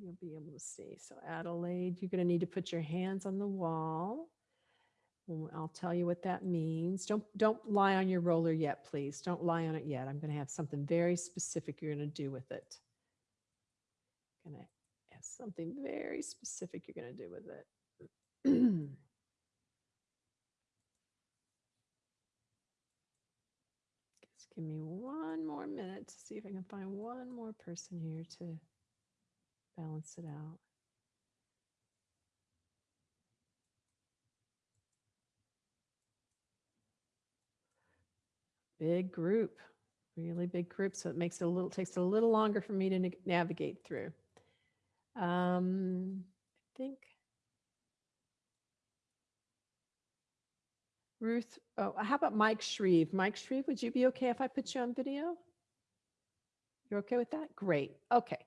you'll be able to see. So Adelaide, you're going to need to put your hands on the wall. I'll tell you what that means. Don't don't lie on your roller yet, please. Don't lie on it yet. I'm going to have something very specific you're going to do with it. I'm Going to have something very specific you're going to do with it. Just give me one more minute to see if I can find one more person here to balance it out. Big group, really big group. So it makes it a little, takes a little longer for me to na- navigate through. Um, I think Ruth, oh, how about Mike Shreve? Mike Shreve, would you be okay if I put you on video? You're okay with that? Great. Okay.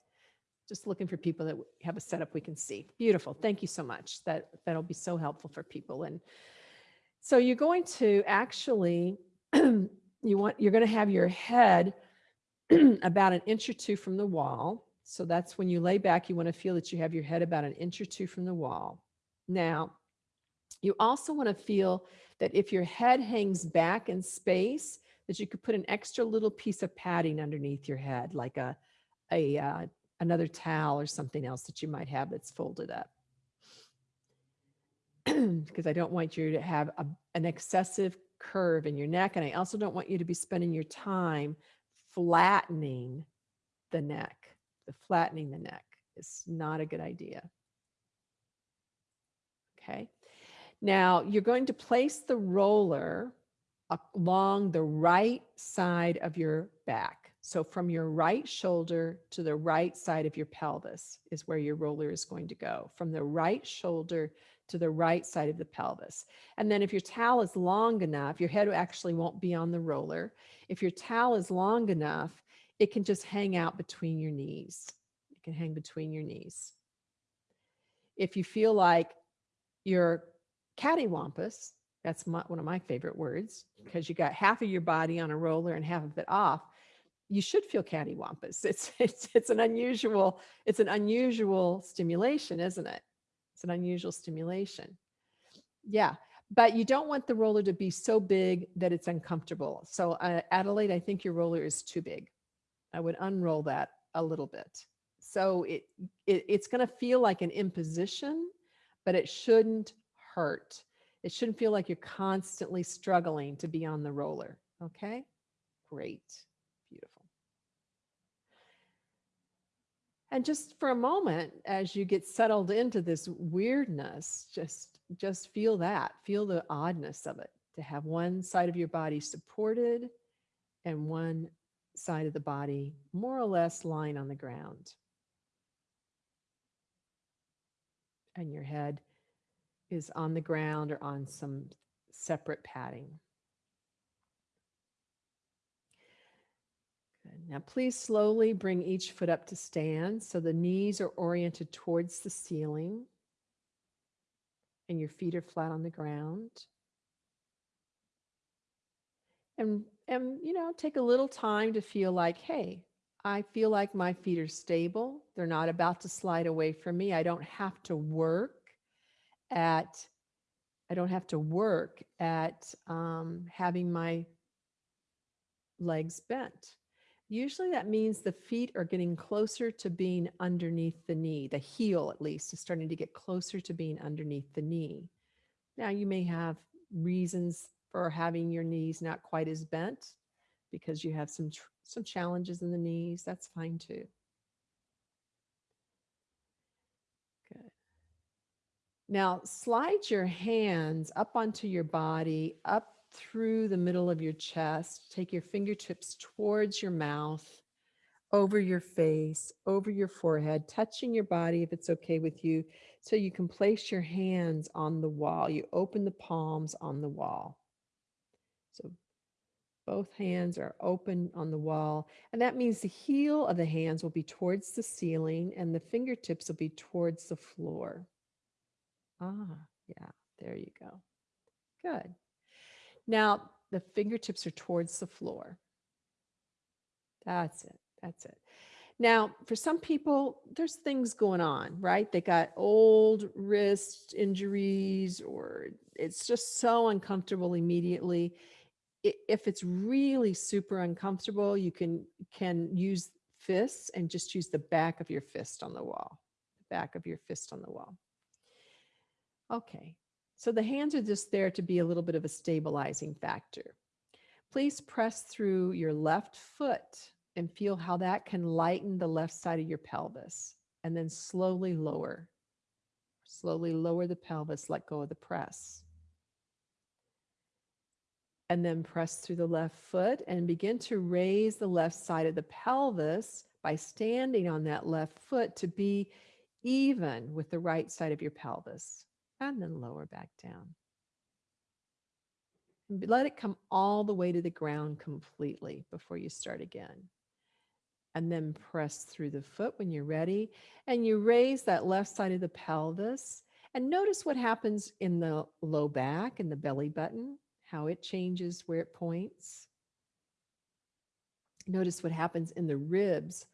Just looking for people that have a setup we can see. Beautiful. Thank you so much. That that'll be so helpful for people. And so you're going to actually you want you're going to have your head about an inch or two from the wall. So that's when you lay back, you want to feel that you have your head about an inch or two from the wall. Now, you also want to feel that if your head hangs back in space, that you could put an extra little piece of padding underneath your head, like a, a uh, another towel or something else that you might have that's folded up. Because I don't want you to have a, an excessive curve in your neck, and I also don't want you to be spending your time flattening the neck. The flattening the neck is not a good idea. Okay. Now you're going to place the roller along the right side of your back. So from your right shoulder to the right side of your pelvis is where your roller is going to go. From the right shoulder to the right side of the pelvis. And then if your towel is long enough, your head actually won't be on the roller. If your towel is long enough, it can just hang out between your knees. It can hang between your knees. If you feel like you're cattywampus, that's my, one of my favorite words, because you got half of your body on a roller and half of it off, you should feel cattywampus. It's, it's, it's an unusual, it's an unusual stimulation, isn't it? It's an unusual stimulation. Yeah, but you don't want the roller to be so big that it's uncomfortable. So uh, Adelaide, I think your roller is too big. I would unroll that a little bit. So it, it it's going to feel like an imposition, but it shouldn't hurt. It shouldn't feel like you're constantly struggling to be on the roller. Okay, great. And just for a moment, as you get settled into this weirdness, just just feel that, feel the oddness of it, to have one side of your body supported and one side of the body more or less lying on the ground. And your head is on the ground or on some separate padding. Now please slowly bring each foot up to stand so the knees are oriented towards the ceiling and your feet are flat on the ground. And, and you know, take a little time to feel like, hey, I feel like my feet are stable. They're not about to slide away from me. I don't have to work at, I don't have to work at um, having my legs bent. Usually that means the feet are getting closer to being underneath the knee. The heel, at least, is starting to get closer to being underneath the knee. Now, you may have reasons for having your knees not quite as bent because you have some some challenges in the knees. That's fine too. Good. Now, slide your hands up onto your body, up through the middle of your chest. Take your fingertips towards your mouth, over your face, over your forehead, touching your body if it's okay with you. So you can place your hands on the wall. You open the palms on the wall. So both hands are open on the wall. And that means the heel of the hands will be towards the ceiling and the fingertips will be towards the floor. Ah, yeah, there you go. Good. Now the fingertips are towards the floor. That's it. That's it. Now, for some people, there's things going on, right? They got old wrist injuries or it's just so uncomfortable immediately. If it's really super uncomfortable, you can can use fists and just use the back of your fist on the wall, the back of your fist on the wall. Okay, so the hands are just there to be a little bit of a stabilizing factor. Please press through your left foot and feel how that can lighten the left side of your pelvis and then slowly lower. Slowly lower the pelvis, let go of the press. And then press through the left foot and begin to raise the left side of the pelvis by standing on that left foot to be even with the right side of your pelvis and then lower back down. And let it come all the way to the ground completely before you start again. And then press through the foot when you're ready. And you raise that left side of the pelvis. And notice what happens in the low back and the belly button, how it changes where it points. Notice what happens in the ribs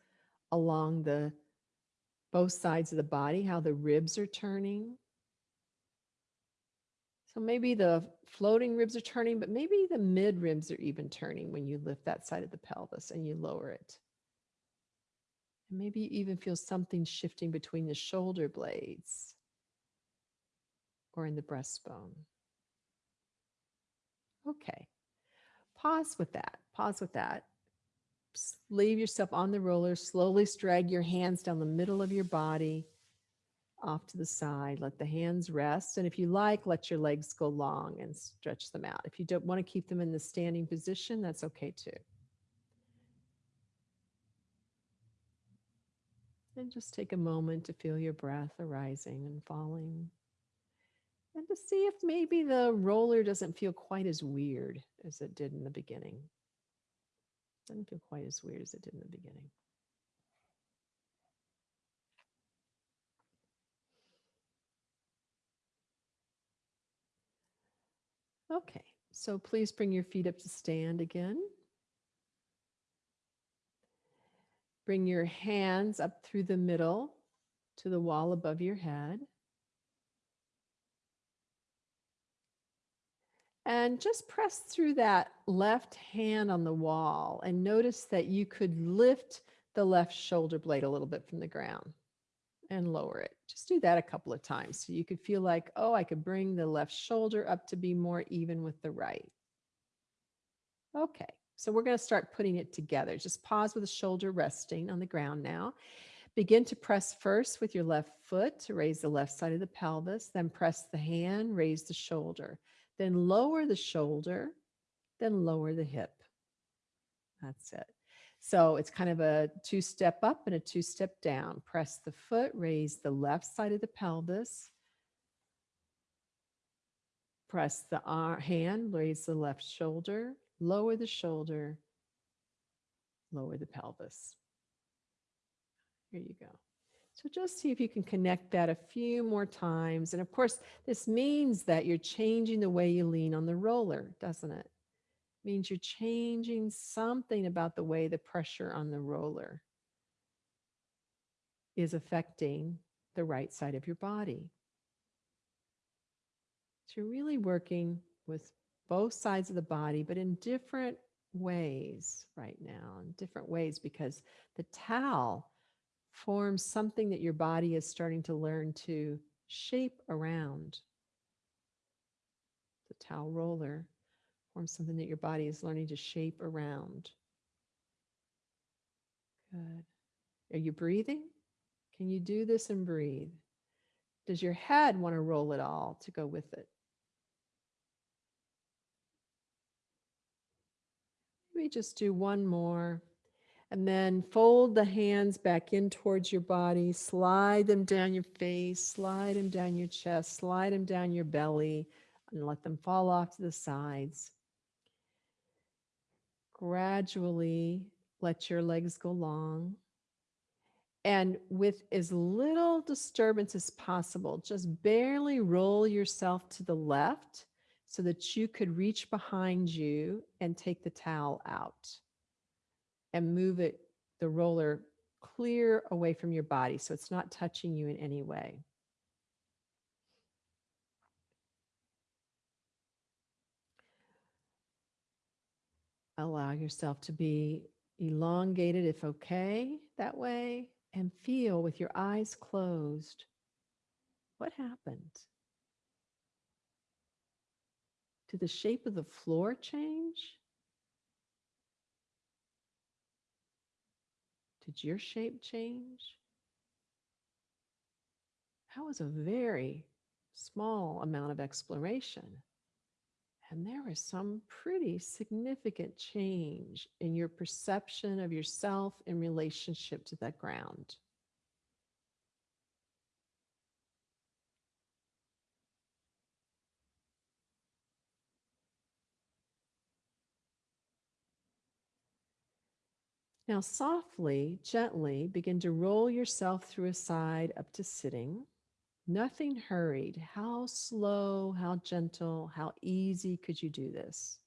along the both sides of the body, how the ribs are turning. So maybe the floating ribs are turning, but maybe the mid ribs are even turning when you lift that side of the pelvis and you lower it. And maybe you even feel something shifting between the shoulder blades or in the breastbone. Okay, pause with that. Pause with that. leave yourself on the roller. Slowly drag your hands down the middle of your body off to the side. Let the hands rest. And if you like, let your legs go long and stretch them out. If you don't want to keep them in the standing position, that's okay too. And just take a moment to feel your breath arising and falling. And to see if maybe the roller doesn't feel quite as weird as it did in the beginning. Doesn't feel quite as weird as it did in the beginning. Okay, so please bring your feet up to stand again. Bring your hands up through the middle to the wall above your head. And just press through that left hand on the wall and notice that you could lift the left shoulder blade a little bit from the ground and lower it. Just do that a couple of times so you could feel like, oh, I could bring the left shoulder up to be more even with the right. Okay, so we're going to start putting it together. Just pause with the shoulder resting on the ground now. Begin to press first with your left foot to raise the left side of the pelvis, then press the hand, raise the shoulder, then lower the shoulder, then lower the hip. That's it. So it's kind of a two step up and a two step down. Press the foot, raise the left side of the pelvis. Press the hand, raise the left shoulder, lower the shoulder, lower the pelvis. Here you go. So just see if you can connect that a few more times. And of course, this means that you're changing the way you lean on the roller, doesn't it? Means you're changing something about the way the pressure on the roller is affecting the right side of your body. So you're really working with both sides of the body, but in different ways right now, in different ways, because the towel forms something that your body is starting to learn to shape around. The towel roller form something that your body is learning to shape around. Good. Are you breathing? Can you do this and breathe? Does your head want to roll it all to go with it? Maybe just do one more. And then fold the hands back in towards your body. Slide them down your face, slide them down your chest, slide them down your belly, and let them fall off to the sides gradually let your legs go long. And with as little disturbance as possible, just barely roll yourself to the left so that you could reach behind you and take the towel out and move it, the roller clear away from your body so it's not touching you in any way. Allow yourself to be elongated if okay that way and feel with your eyes closed what happened. Did the shape of the floor change? Did your shape change? That was a very small amount of exploration. And there is some pretty significant change in your perception of yourself in relationship to that ground. Now, softly, gently begin to roll yourself through a side up to sitting. Nothing hurried. How slow, how gentle, how easy could you do this?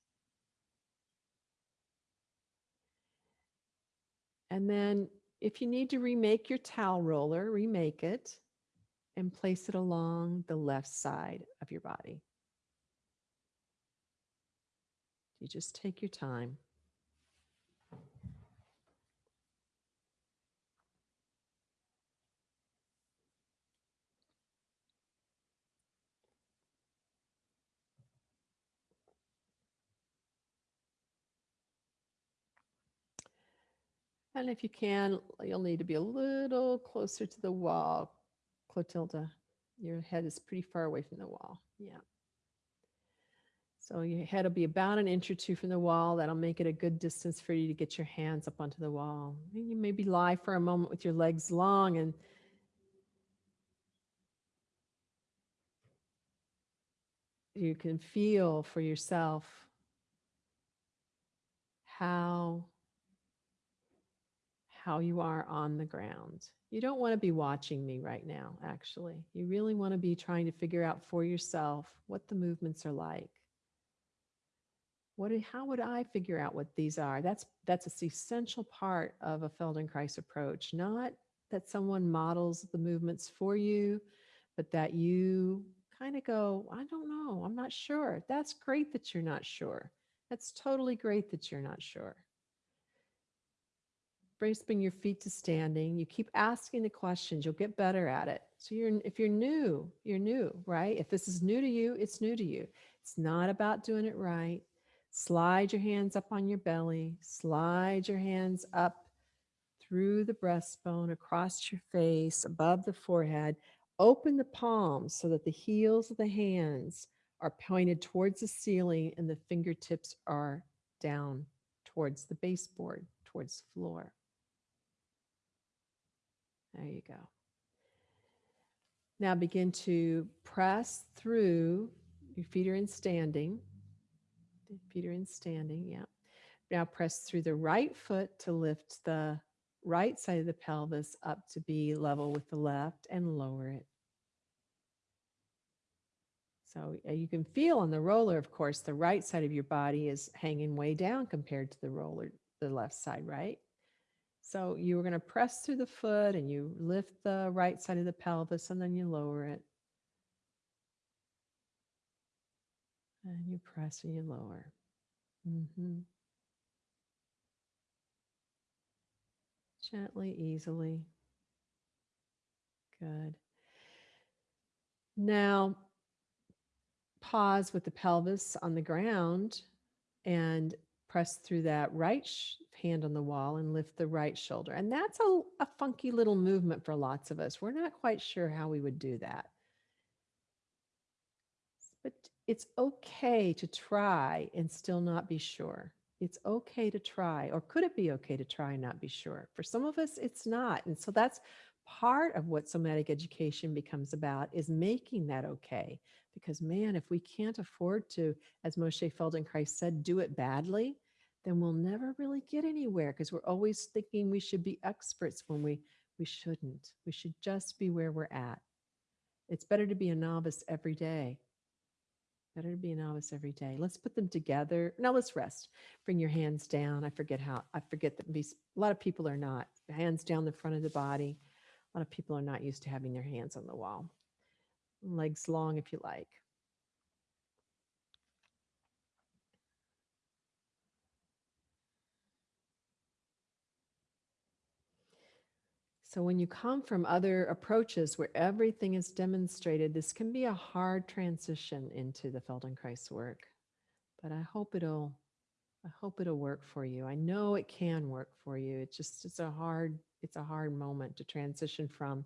And then if you need to remake your towel roller, remake it and place it along the left side of your body. You just take your time. And if you can, you'll need to be a little closer to the wall. Clotilda. Your head is pretty far away from the wall. Yeah. So your head will be about an inch or two from the wall. That'll make it a good distance for you to get your hands up onto the wall. And you maybe lie for a moment with your legs long and you can feel for yourself how how you are on the ground. You don't want to be watching me right now, actually. You really want to be trying to figure out for yourself what the movements are like. What, how would I figure out what these are? That's that's an essential part of a Feldenkrais approach. Not that someone models the movements for you, but that you kind of go, I don't know, I'm not sure. That's great that you're not sure. That's totally great that you're not sure. Bring your feet to standing. You keep asking the questions, you'll get better at it. So you're if you're new, you're new, right? If this is new to you, it's new to you. It's not about doing it right. Slide your hands up on your belly, slide your hands up through the breastbone, across your face, above the forehead. Open the palms so that the heels of the hands are pointed towards the ceiling and the fingertips are down towards the baseboard, towards the floor. There you go. Now begin to press through. Your feet are in standing. Feet are in standing. Yeah. Now press through the right foot to lift the right side of the pelvis up to be level with the left and lower it. So you can feel on the roller, of course, the right side of your body is hanging way down compared to the roller, the left side, right? So you are going to press through the foot and you lift the right side of the pelvis and then you lower it. And you press and you lower. Mm-hmm. Gently, easily. Good. Now, pause with the pelvis on the ground and press through that right hand on the wall and lift the right shoulder. And that's a, a funky little movement for lots of us. We're not quite sure how we would do that. But it's okay to try and still not be sure. It's okay to try, or could it be okay to try and not be sure? For some of us, it's not. And so that's part of what somatic education becomes about is making that okay. Because man, if we can't afford to, as Moshe Feldenkrais said, do it badly, then we'll never really get anywhere because we're always thinking we should be experts when we we shouldn't. We should just be where we're at. It's better to be a novice every day. Better to be a novice every day. Let's put them together. Now let's rest. Bring your hands down. I forget how, I forget that a lot of people are not. Hands down the front of the body. Lot of people are not used to having their hands on the wall. Legs long if you like. So when you come from other approaches where everything is demonstrated, this can be a hard transition into the Feldenkrais work. But I hope it'll I hope it'll work for you. I know it can work for you. It's just it's a hard it's a hard moment to transition from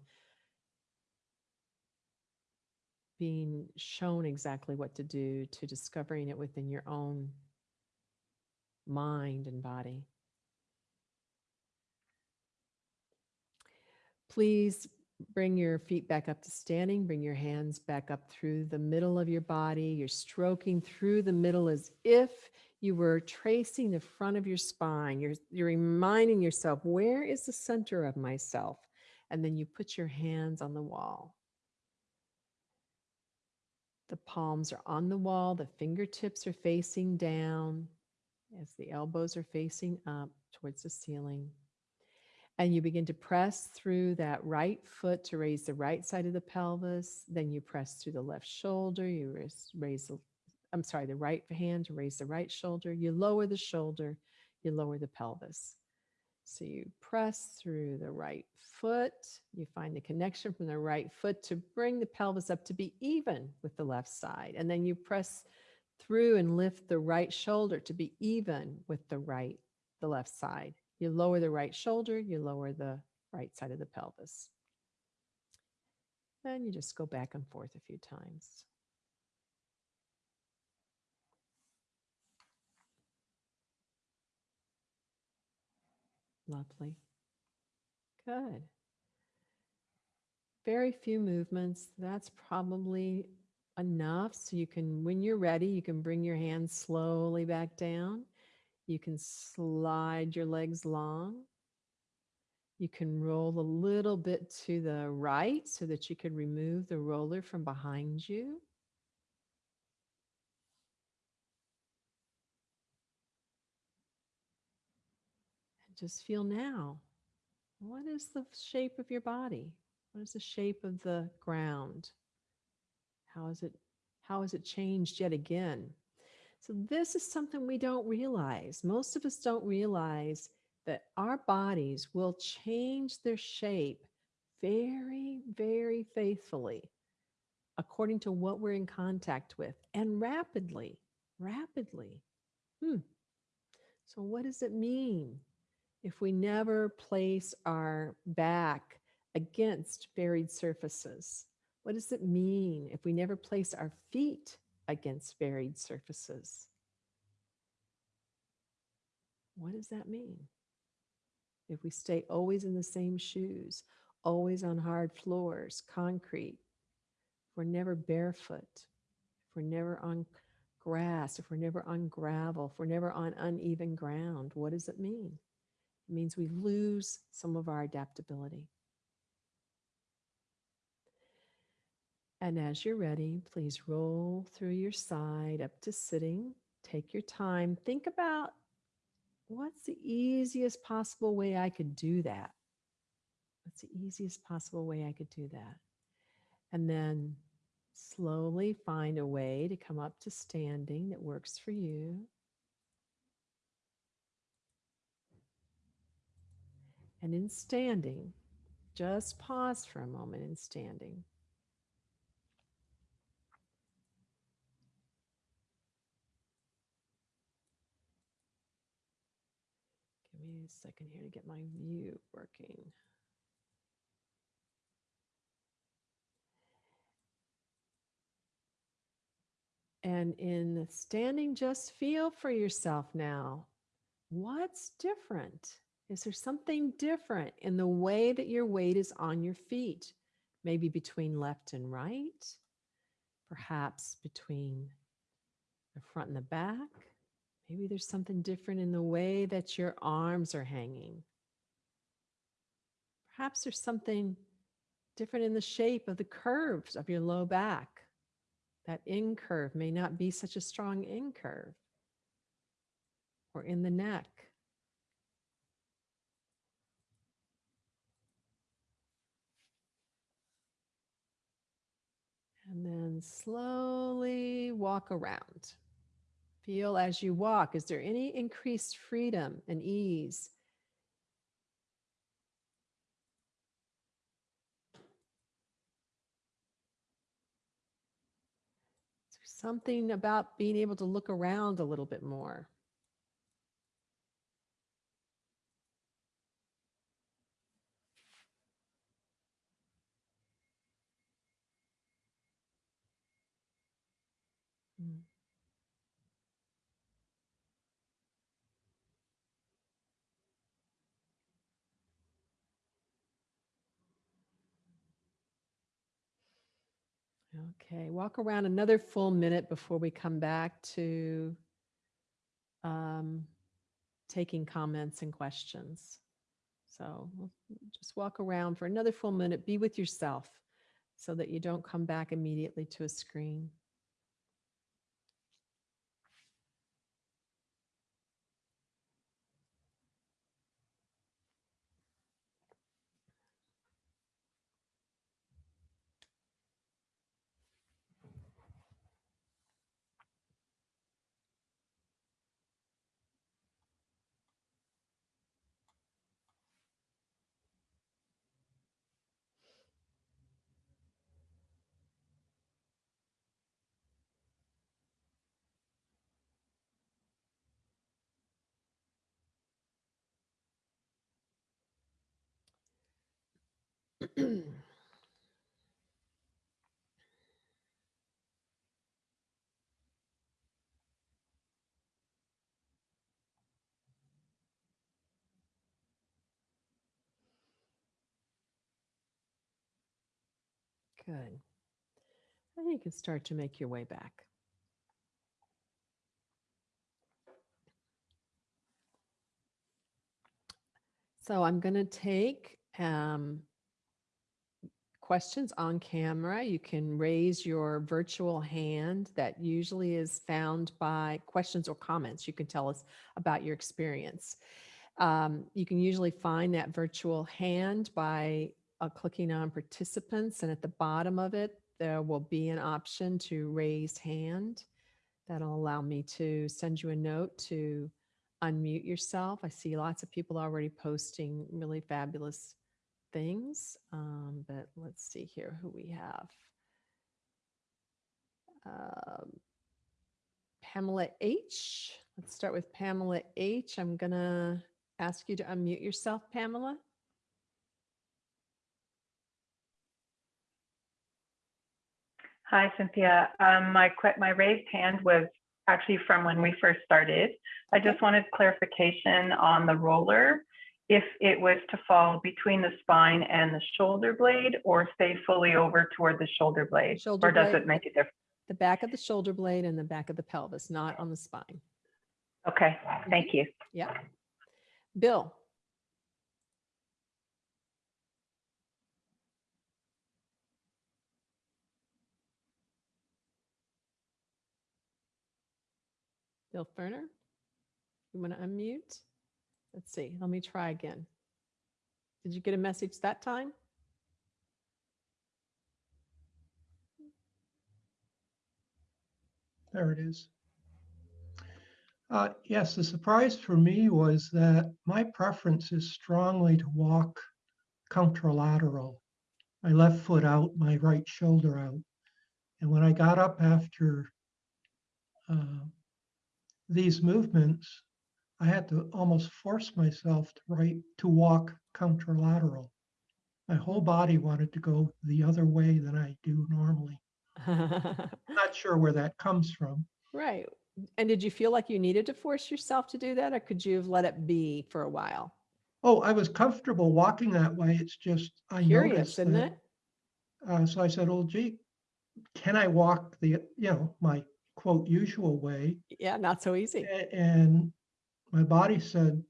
being shown exactly what to do to discovering it within your own mind and body. Please bring your feet back up to standing. Bring your hands back up through the middle of your body. You're stroking through the middle as if you were tracing the front of your spine. You're, you're reminding yourself, where is the center of myself? And then you put your hands on the wall. The palms are on the wall. The fingertips are facing down as the elbows are facing up towards the ceiling. And you begin to press through that right foot to raise the right side of the pelvis. Then you press through the left shoulder. You raise, the, I'm sorry, the right hand to raise the right shoulder. You lower the shoulder. You lower the pelvis. So you press through the right foot. You find the connection from the right foot to bring the pelvis up to be even with the left side. And then you press through and lift the right shoulder to be even with the right, the left side. You lower the right shoulder, you lower the right side of the pelvis. And you just go back and forth a few times. Lovely. Good. Very few movements. That's probably enough. So you can, when you're ready, you can bring your hands slowly back down. You can slide your legs long. You can roll a little bit to the right so that you can remove the roller from behind you. Just feel now. What is the shape of your body? What is the shape of the ground? How is it how has it changed yet again? So this is something we don't realize. Most of us don't realize that our bodies will change their shape very, very faithfully according to what we're in contact with and rapidly, rapidly. Hmm. So what does it mean if we never place our back against buried surfaces? What does it mean if we never place our feet against buried surfaces? What does that mean? If we stay always in the same shoes, always on hard floors, concrete, if we're never barefoot, if we're never on grass, if we're never on gravel, if we're never on uneven ground, what does it mean? It means we lose some of our adaptability. And as you're ready, please roll through your side up to sitting. Take your time. Think about what's the easiest possible way I could do that? What's the easiest possible way I could do that? And then slowly find a way to come up to standing that works for you. And in standing, just pause for a moment in standing. Give me a second here to get my view working. And in standing, just feel for yourself now. What's different? Is there something different in the way that your weight is on your feet? Maybe between left and right, perhaps between the front and the back. Maybe there's something different in the way that your arms are hanging. Perhaps there's something different in the shape of the curves of your low back. That in curve may not be such a strong in curve or in the neck. And then slowly walk around. Feel as you walk. Is there any increased freedom and ease? something about being able to look around a little bit more. Okay, walk around another full minute before we come back to um, taking comments and questions. So just walk around for another full minute, be with yourself so that you don't come back immediately to a screen. Good. And you can start to make your way back. So I'm going to take um, questions on camera. You can raise your virtual hand that usually is found by questions or comments. You can tell us about your experience. Um, you can usually find that virtual hand by uh, clicking on participants and at the bottom of it, there will be an option to raise hand. That'll allow me to send you a note to unmute yourself. I see lots of people already posting really fabulous things, um, but let's see here who we have. Um, Pamela H. Let's start with Pamela H. I'm going to ask you to unmute yourself, Pamela. Hi, Cynthia. Um, my my raised hand was actually from when we first started. I just wanted clarification on the roller, if it was to fall between the spine and the shoulder blade or stay fully over toward the shoulder blade, Shoulder or does blade. it make a difference? The back of the shoulder blade and the back of the pelvis, not on the spine. Okay, thank you. Yeah. Bill. Bill Ferner, you want to unmute? Let's see, let me try again. Did you get a message that time? There it is. Uh, yes, the surprise for me was that my preference is strongly to walk contralateral. My left foot out, my right shoulder out. And when I got up after uh, these movements, I had to almost force myself to right to walk contralateral. My whole body wanted to go the other way than I do normally. Not sure where that comes from. Right. And did you feel like you needed to force yourself to do that or could you have let it be for a while? Oh, I was comfortable walking that way. It's just I Curious, noticed isn't that. it? Uh, so I said, "Oh, gee, can I walk the you know my quote usual way?" Yeah, not so easy. And my body said,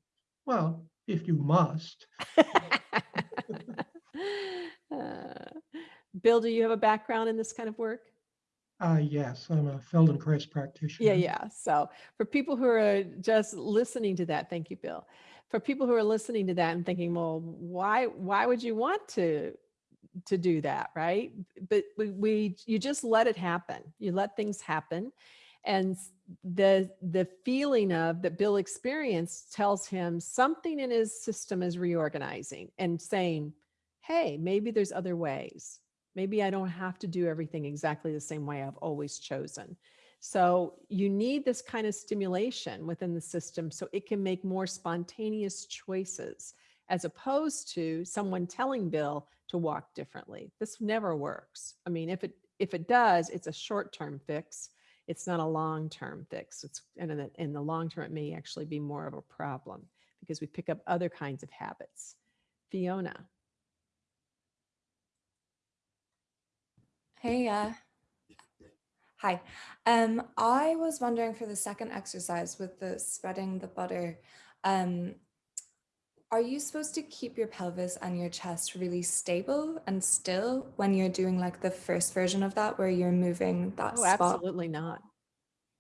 "Well, if you must." Uh, Bill, do you have a background in this kind of work? Uh, yes, I'm a Feldenkrais practitioner. Yeah, yeah. So for people who are just listening to that, thank you, Bill. For people who are listening to that and thinking, well, why why would you want to to do that, right? But we, we you just let it happen. You let things happen. And the the feeling of that Bill experienced tells him something in his system is reorganizing and saying, hey, maybe there's other ways. Maybe I don't have to do everything exactly the same way I've always chosen. So you need this kind of stimulation within the system so it can make more spontaneous choices as opposed to someone telling Bill to walk differently. This never works. I mean, if it if it does, it's a short-term fix. It's not a long-term fix. It's and in the, in the long term, it may actually be more of a problem because we pick up other kinds of habits. Fiona. Hey, uh, hi. Um, I was wondering for the second exercise with the spreading the butter, um, are you supposed to keep your pelvis and your chest really stable and still when you're doing like the first version of that where you're moving that Oh, spot? absolutely not.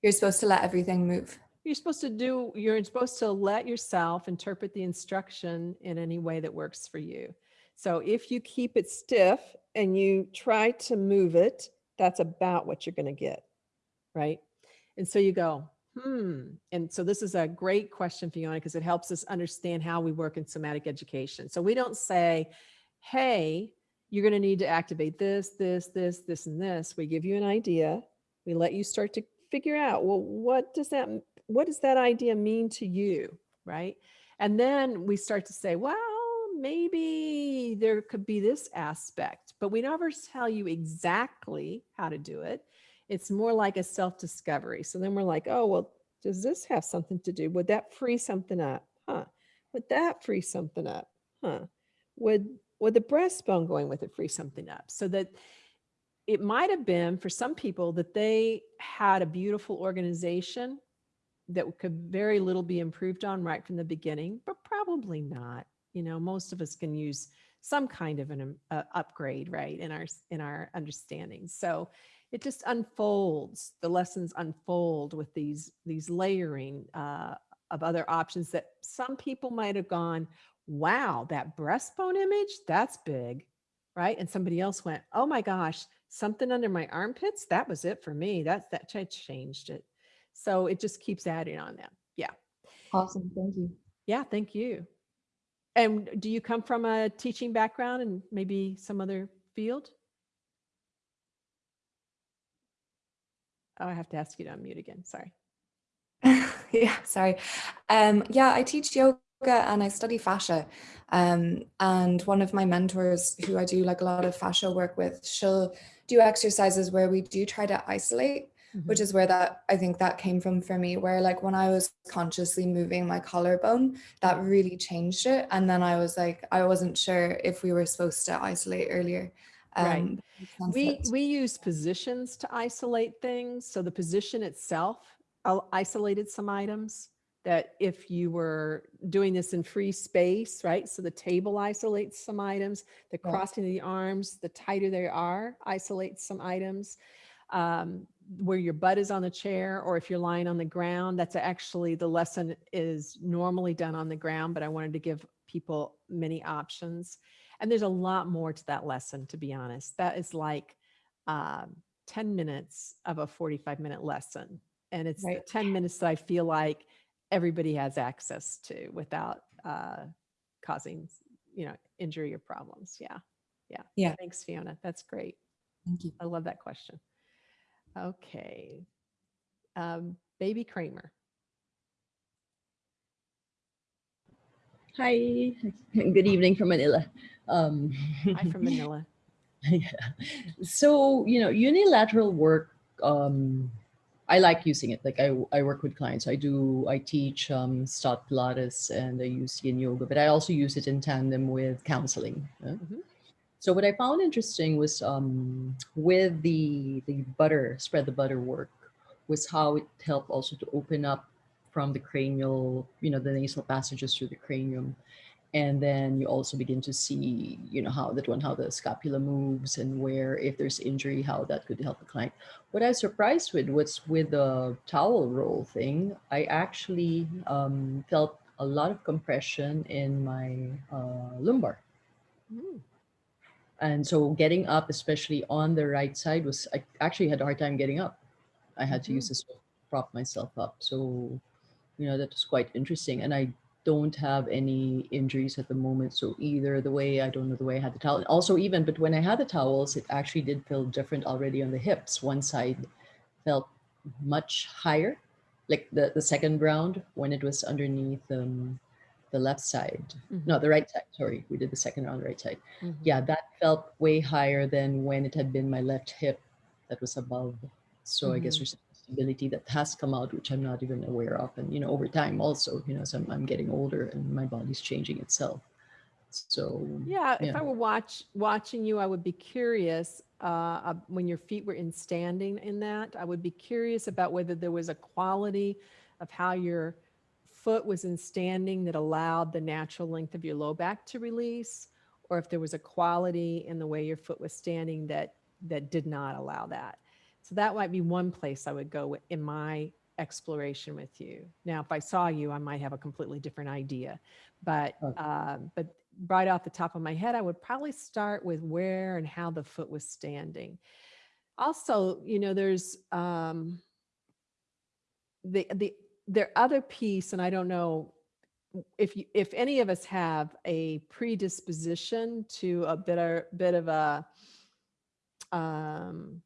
You're supposed to let everything move. You're supposed to do, you're supposed to let yourself interpret the instruction in any way that works for you. So if you keep it stiff and you try to move it, that's about what you're going to get. Right. And so you go, hmm. And so this is a great question, Fiona, because it helps us understand how we work in somatic education. So we don't say, hey, you're going to need to activate this, this, this, this, and this. We give you an idea. We let you start to figure out, well, what does that, what does that idea mean to you? Right. And then we start to say, well, maybe there could be this aspect, but we never tell you exactly how to do it. It's more like a self discovery. So then we're like, oh, well, does this have something to do? Would that free something up? Huh? Would that free something up? Huh? Would would the breastbone going with it free something up? So that it might have been for some people that they had a beautiful organization that could very little be improved on right from the beginning, but probably not. You know, most of us can use some kind of an um, uh, upgrade, right, in our in our understanding. So it just unfolds. The lessons unfold with these these layering uh, of other options that some people might have gone, "Wow, that breastbone image, that's big," right? And somebody else went, "Oh my gosh, something under my armpits, that was it for me. That's that ch- changed it." So it just keeps adding on them. Yeah. Awesome. Thank you. Yeah, thank you. And do you come from a teaching background and maybe some other field? Oh, I have to ask you to unmute again. Sorry. yeah, sorry. Um, yeah, I teach yoga and I study fascia. Um, and one of my mentors who I do like a lot of fascia work with, she'll do exercises where we do try to isolate, which is where that I think that came from for me, where like when I was consciously moving my collarbone, that really changed it. And then I was like, I wasn't sure if we were supposed to isolate earlier. Right. Um, sense We, we use positions to isolate things. So the position itself isolated some items that if you were doing this in free space, right? So the table isolates some items, the crossing of the arms, the tighter they are, isolates some items. Um, where your butt is on the chair or if you're lying on the ground, that's actually the lesson is normally done on the ground, but I wanted to give people many options. And there's a lot more to that lesson, to be honest. That is like um, 10 minutes of a 45 minute lesson. And it's the Right. 10 minutes that I feel like everybody has access to without uh, causing, you know, injury or problems. Yeah. Yeah. Yeah. Thanks, Fiona. That's great. Thank you. I love that question. Okay. Um, Baby Kramer. Hi, good evening from Manila. Um, Hi from Manila. yeah. So, you know, unilateral work, um, I like using it. Like I, I work with clients. I do, I teach um, Stott Pilates and I use Yin Yoga, but I also use it in tandem with counseling. uh. Mhm. So what I found interesting was um, with the, the butter, spread the butter work, was how it helped also to open up from the cranial, you know, the nasal passages through the cranium. And then you also begin to see, you know, how that one, how the scapula moves and where, if there's injury, how that could help the client. What I was surprised with was with the towel roll thing, I actually um, felt a lot of compression in my uh, lumbar. Mm, And so getting up, especially on the right side, was I actually had a hard time getting up. I had to Mhm. use this to prop myself up. So, you know, that was quite interesting. And I don't have any injuries at the moment. So either the way I don't know the way I had the towel. Also, even but when I had the towels, it actually did feel different already on the hips. One side felt much higher, like the the second round when it was underneath um, the left side. No, mhm, the right side. Sorry, we did the second round right side mhm. yeah, that felt way higher than when it had been my left hip that was above. So I guess Mhm. there's a stability that has come out, which I'm not even aware of. And, you know, over time also, you know, so I'm, I'm getting older and my body's changing itself. So, Yeah, if. I were watch watching you, I would be curious uh, uh, when your feet were in standing in that. I would be curious about whether there was a quality of how your foot was in standing that allowed the natural length of your low back to release, or if there was a quality in the way your foot was standing that that did not allow that. So that might be one place I would go in my exploration with you. Now, if I saw you, I might have a completely different idea, but Okay. uh, but right off the top of my head, I would probably start with where and how the foot was standing. Also, you know, there's um, the the their other piece, and I don't know if you if any of us have a predisposition to a bit of bit of a um,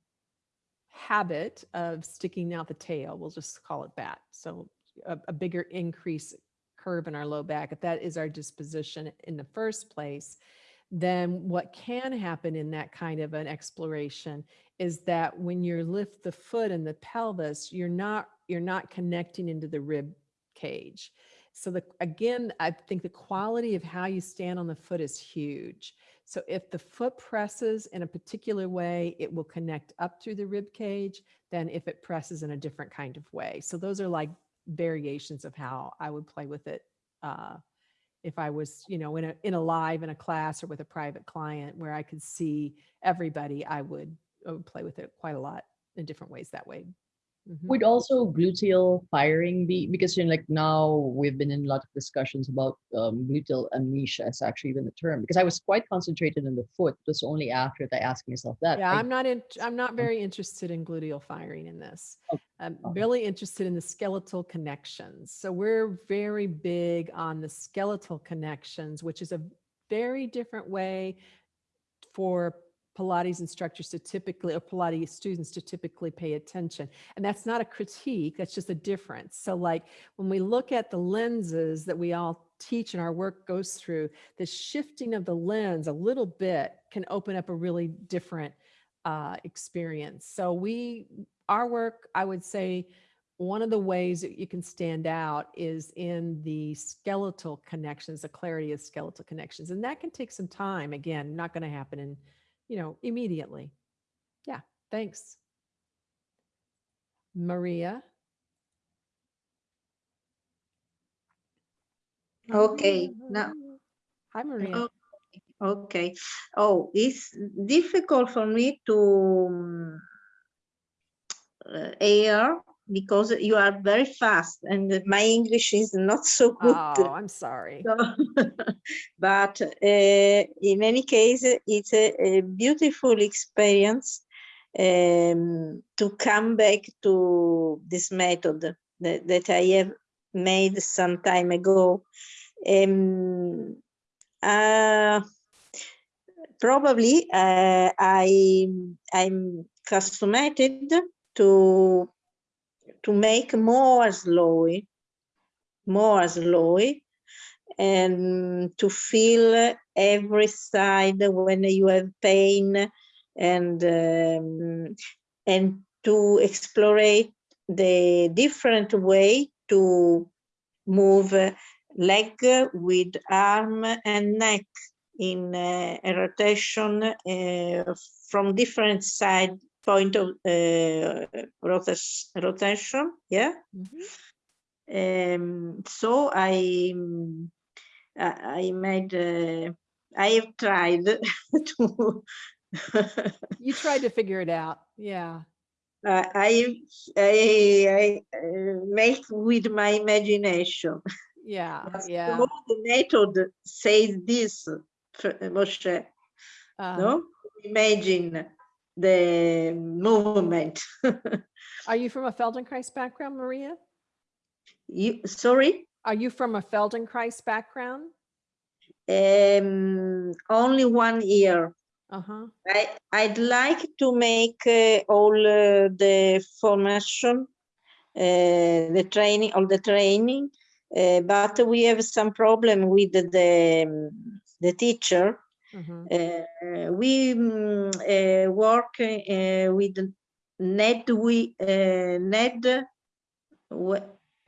habit of sticking out the tail. We'll just call it that. So a, a bigger increase curve in our low back. If that is our disposition in the first place, then what can happen in that kind of an exploration is that when you lift the foot and the pelvis, you're not you're not connecting into the rib cage. So the, again, I think the quality of how you stand on the foot is huge. So if the foot presses in a particular way, it will connect up through the rib cage than if it presses in a different kind of way. So those are like variations of how I would play with it. Uh, if I was, you know, in a, in a live, in a class or with a private client where I could see everybody, I would, I would play with it quite a lot in different ways that way. Mhm. Would also gluteal firing be because you know, like now we've been in a lot of discussions about um, gluteal amnesia is actually even the term because I was quite concentrated in the foot. It was only after that I asked myself that. Yeah, I- I'm not in, I'm not very interested in gluteal firing in this. Oh, I'm okay. really interested in the skeletal connections. So we're very big on the skeletal connections, which is a very different way for Pilates instructors to typically, or Pilates students to typically pay attention. And that's not a critique, that's just a difference. So like when we look at the lenses that we all teach and our work goes through, the shifting of the lens a little bit can open up a really different uh, experience. So we, our work, I would say, one of the ways that you can stand out is in the skeletal connections, the clarity of skeletal connections. And that can take some time. Again, not going to happen in, you know, immediately. Yeah, thanks. Maria. Okay, now- Hi, Maria. Oh, Okay. Oh, it's difficult for me to um, uh, hear because you are very fast and my English is not so good. Oh, I'm sorry. So- but uh, in any case, it's a, a beautiful experience um, to come back to this method that, that I have made some time ago. Um, uh, probably uh, I I'm accustomed to to make more slowly, more slowly, and to feel every side when you have pain, and um, and to explore the different way to move leg with arm and neck in uh, rotation uh, from different side point of uh, rotation yeah Mhm. um, so I mm, I made uh, I have tried to You tried to figure it out. Yeah. uh, I I, I uh, make with my imagination. Yeah. But Yeah. so the method says this, Moshe. Uh, No, imagine the movement. Are you from a Feldenkrais background, Maria? you sorry. Are you from a Feldenkrais background? Um, only one year. Uh-huh. I, I'd like to make uh, all uh, the formation, uh, the training, all the training, uh, but we have some problem with the, um, the teacher. Mhm. Uh, we mm, uh, work uh, with Ned, we, uh, Ned,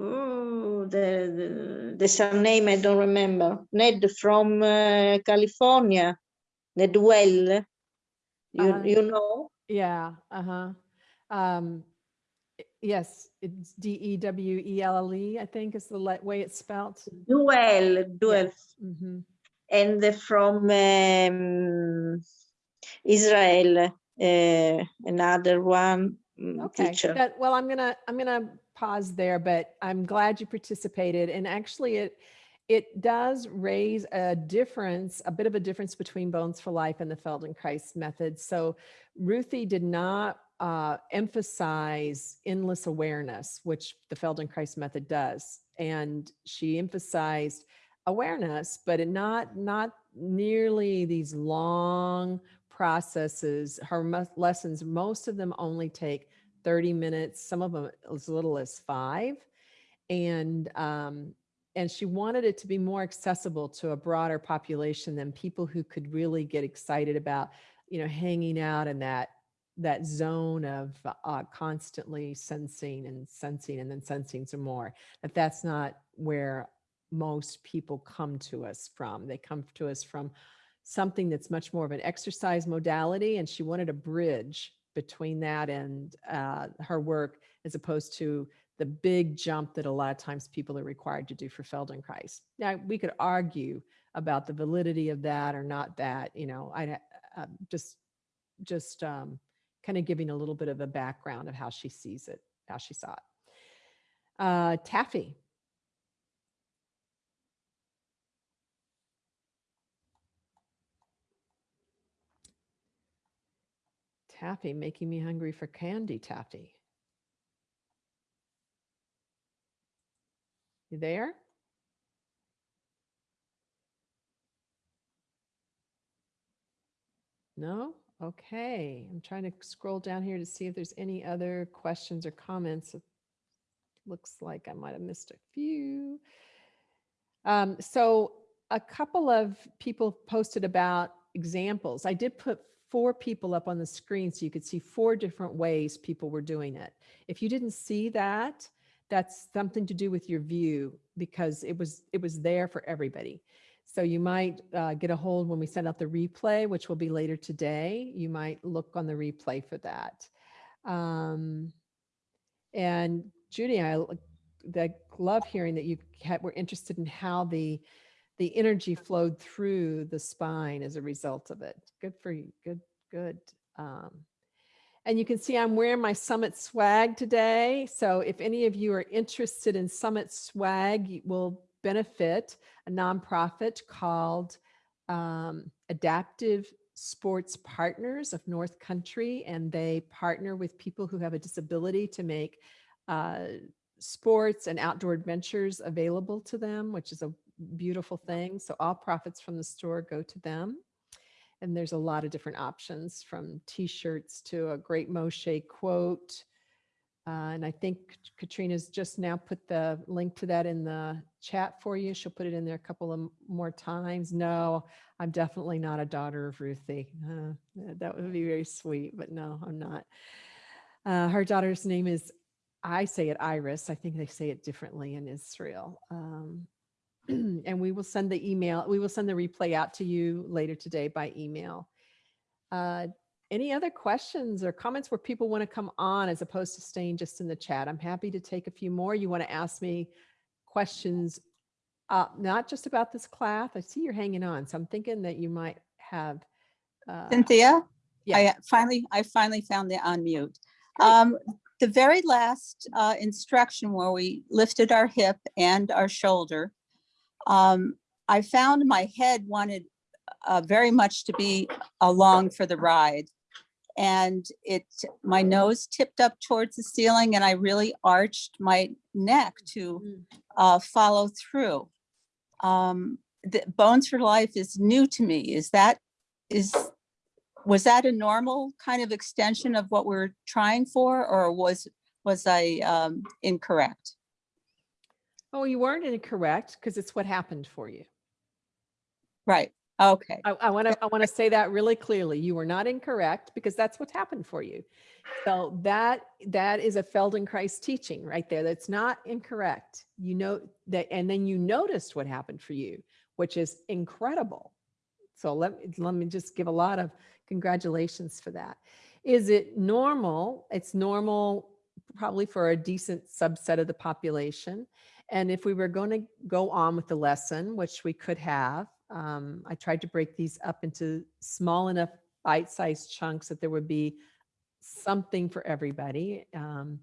oh, the, the, the surname I don't remember, Ned from uh, California, Ned Well, you, Uh-huh. you know? Yeah. Uh-huh. Um, yes, it's D E W E L L E, I think is the way it's spelled. Duel, Duel, hmm and from um, Israel, uh, another one mm, Okay. teacher. That, well, I'm gonna, I'm gonna pause there, but I'm glad you participated. And actually it, it does raise a difference, a bit of a difference between Bones for Life and the Feldenkrais method. So Ruthie did not uh, emphasize endless awareness, which the Feldenkrais method does. And she emphasized awareness, but not, not nearly these long processes. Her lessons, most of them only take 30 minutes, some of them as little as five. And, um, and she wanted it to be more accessible to a broader population than people who could really get excited about, you know, hanging out in that, that zone of uh, constantly sensing and sensing and then sensing some more. That that's not where most people come to us from. They come to us from something that's much more of an exercise modality, and she wanted a bridge between that and uh, her work as opposed to the big jump that a lot of times people are required to do for Feldenkrais. Now, we could argue about the validity of that or not that, you know, I uh, just, just um, kind of giving a little bit of a background of how she sees it, how she saw it. Uh, Taffy. Taffy, making me hungry for candy, Taffy. You there? No? Okay. I'm trying to scroll down here to see if there's any other questions or comments. It looks like I might have missed a few. Um, so a couple of people posted about examples. I did put four people up on the screen so you could see four different ways people were doing it. If you didn't see that, that's something to do with your view because it was it was there for everybody. So you might uh, get a hold when we send out the replay, which will be later today. You might look on the replay for that. Um, and Judy, I, I love hearing that you had, were interested in how the the energy flowed through the spine as a result of it. Good for you. Good, good. Um, and you can see I'm wearing my Summit swag today. So if any of you are interested in Summit swag, you will benefit a nonprofit called um, Adaptive Sports Partners of North Country. And they partner with people who have a disability to make uh, sports and outdoor adventures available to them, which is a beautiful thing. So all profits from the store go to them. And there's a lot of different options from t-shirts to a great Moshe quote. Uh, and I think Katrina's just now put the link to that in the chat for you. She'll put it in there a couple of more times. No, I'm definitely not a daughter of Ruthie. Uh, that would be very sweet, but no, I'm not. Uh, her daughter's name is, I say it Iris. I think they say it differently in Israel. Um, and we will send the email, we will send the replay out to you later today by email. Uh, any other questions or comments where people want to come on as opposed to staying just in the chat? I'm happy to take a few more. You want to ask me questions, uh, not just about this class. I see you're hanging on, so I'm thinking that you might have. Uh, Cynthia, yeah. I finally, I finally found the unmute. Um, the very last uh, instruction where we lifted our hip and our shoulder, um, I found my head wanted uh, very much to be along for the ride. And it, my nose tipped up towards the ceiling and I really arched my neck to Mm. uh, follow through. Um, the Bones for Life is new to me. Is that, is, was that a normal kind of extension of what we're trying for, or was, was I um, incorrect? Oh, you weren't incorrect because it's what happened for you. Right, okay, I, want to, I want to say that really clearly. You were not incorrect because that's what happened for you. So that, that is a Feldenkrais teaching right there. That's not incorrect. You know that, and then you noticed what happened for you, which is incredible. So let, me let me just give a lot of congratulations for that. Is it normal? It's normal probably for a decent subset of the population. And if we were going to go on with the lesson, which we could have, um, I tried to break these up into small enough bite-sized chunks that there would be something for everybody. Um,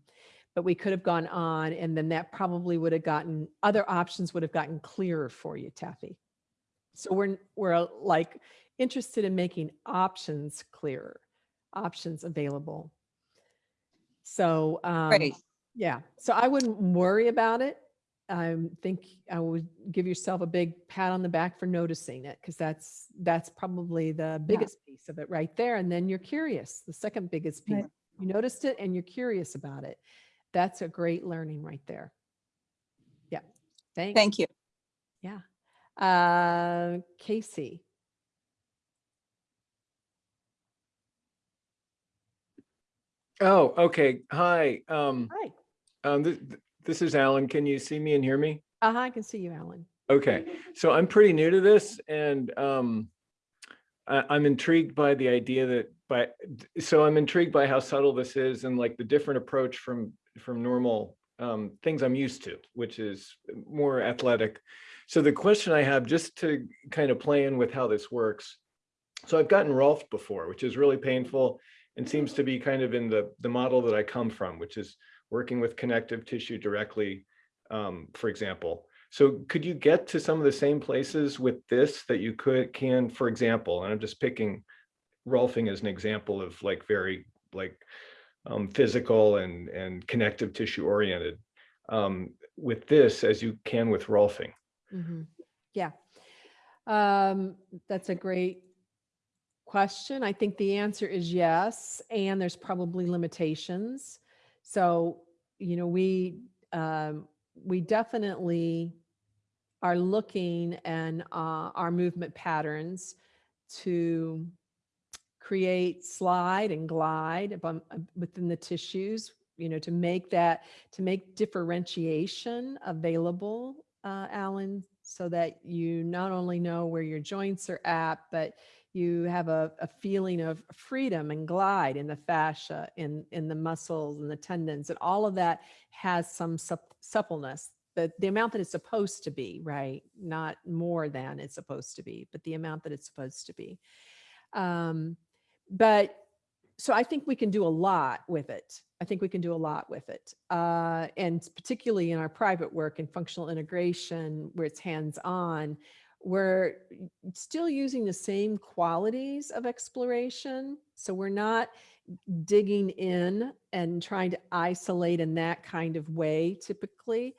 but we could have gone on and then that probably would have gotten, other options would have gotten clearer for you, Taffy. So we're, we're like interested in making options clearer, options available. So, um, great. yeah, so I wouldn't worry about it. I think I would give yourself a big pat on the back for noticing it because that's that's probably the biggest piece of it right there. And then you're curious, the second biggest piece. Right. You noticed it and you're curious about it. That's a great learning right there. Yeah. Thanks. Thank you. Yeah. Uh, Casey. Oh, okay. Hi. Um, Hi. um, this, this is Alan. Can you see me and hear me? Uh-huh, I can see you, Alan. Okay, so I'm pretty new to this and um, I, I'm intrigued by the idea that, by, so I'm intrigued by how subtle this is and like the different approach from, from normal um, things I'm used to, which is more athletic. So the question I have, just to kind of play in with how this works. So I've gotten Rolf before, which is really painful and seems to be kind of in the, the model that I come from, which is working with connective tissue directly, um, for example. So could you get to some of the same places with this that you could can, for example, and I'm just picking Rolfing as an example of like very like um, physical and, and connective tissue oriented um, with this as you can with Rolfing? Mhm. Yeah. Um, that's a great question. I think the answer is yes, and there's probably limitations. So, you know, we, um, we definitely are looking and uh, our movement patterns to create slide and glide uh, within the tissues, you know, to make that, to make differentiation available, uh, Alan, so that you not only know where your joints are at, but you have a, a feeling of freedom and glide in the fascia, in, in the muscles and the tendons, and all of that has some sup- suppleness. The, the amount that it's supposed to be, right? Not more than it's supposed to be, but the amount that it's supposed to be. Um, but so I think we can do a lot with it. I think we can do a lot with it. Uh, and particularly in our private work and functional integration where it's hands-on, we're still using the same qualities of exploration. So we're not digging in and trying to isolate in that kind of way typically.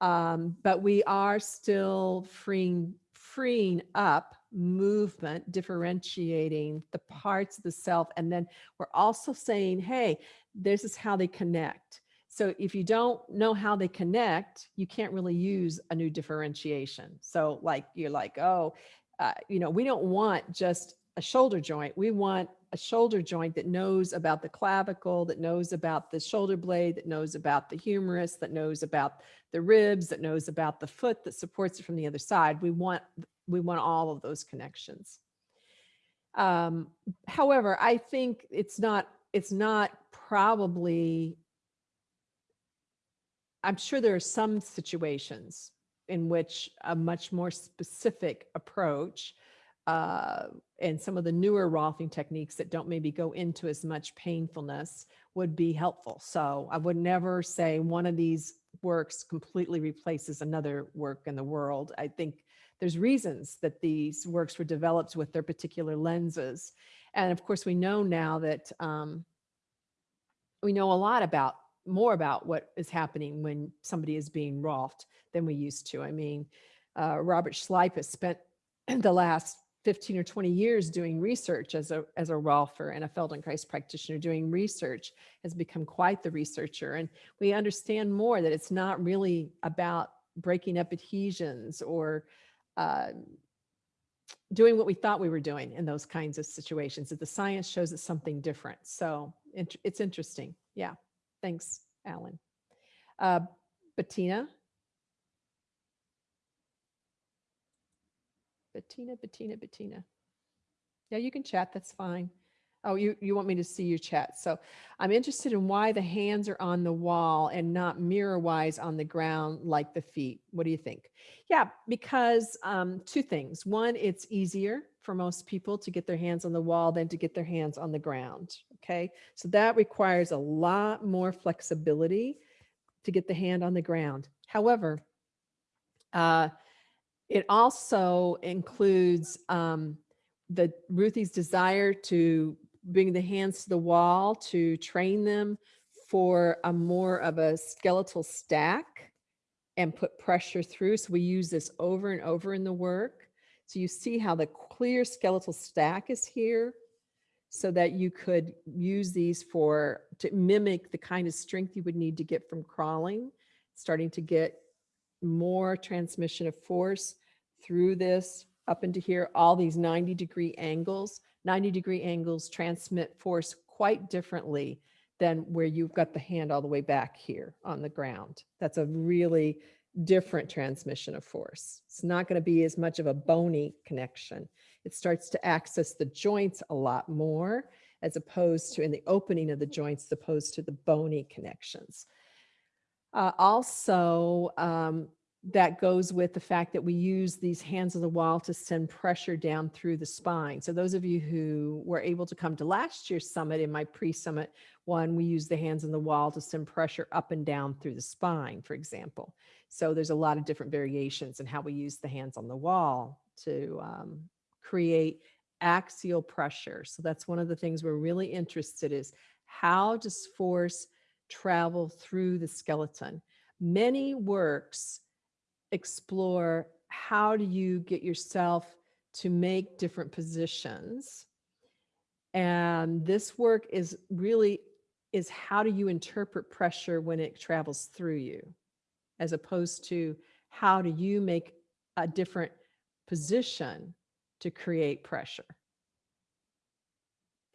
Um, but we are still freeing, freeing up movement, differentiating the parts of the self. And then we're also saying, hey, this is how they connect. So if you don't know how they connect, you can't really use a new differentiation. So like, you're like, oh, uh, you know, we don't want just a shoulder joint. We want a shoulder joint that knows about the clavicle, that knows about the shoulder blade, that knows about the humerus, that knows about the ribs, that knows about the foot that supports it from the other side. We want we want all of those connections. Um, however, I think it's not it's not probably I'm sure there are some situations in which a much more specific approach uh, and some of the newer Rolfing techniques that don't maybe go into as much painfulness would be helpful. So I would never say one of these works completely replaces another work in the world. I think there's reasons that these works were developed with their particular lenses. And of course, we know now that um, we know a lot about more about what is happening when somebody is being Rolfed than we used to. I mean, uh, Robert Schleip has spent the last 15 or 20 years doing research as a, as a Rolfer and a Feldenkrais practitioner doing research has become quite the researcher. And we understand more that it's not really about breaking up adhesions or uh, doing what we thought we were doing in those kinds of situations, that the science shows it's something different. So it's interesting. Yeah. Thanks, Alan. Uh, Bettina? Bettina, Bettina, Bettina. Yeah, you can chat, that's fine. Oh, you, you want me to see your chat. So I'm interested in why the hands are on the wall and not mirror wise on the ground like the feet. What do you think? Yeah, because um, two things. One, it's easier for most people to get their hands on the wall than to get their hands on the ground. Okay, so that requires a lot more flexibility to get the hand on the ground. However, uh, it also includes um, the Ruthie's desire to bring the hands to the wall to train them for a more of a skeletal stack and put pressure through. So we use this over and over in the work. So you see how the clear skeletal stack is here so that you could use these for to mimic the kind of strength you would need to get from crawling, starting to get more transmission of force through this up into here, all these 90 degree angles. 90 degree angles transmit force quite differently than where you've got the hand all the way back here on the ground. That's a really different transmission of force. It's not going to be as much of a bony connection. It starts to access the joints a lot more as opposed to in the opening of the joints, as opposed to the bony connections. Uh, also, um, that goes with the fact that we use these hands of the wall to send pressure down through the spine. So those of you who were able to come to last year's summit in my pre-summit one, we use the hands on the wall to send pressure up and down through the spine, for example. So there's a lot of different variations in how we use the hands on the wall to um, create axial pressure. So that's one of the things we're really interested is how does force travel through the skeleton? Many works explore how do you get yourself to make different positions. And this work is really is how do you interpret pressure when it travels through you, as opposed to how do you make a different position to create pressure.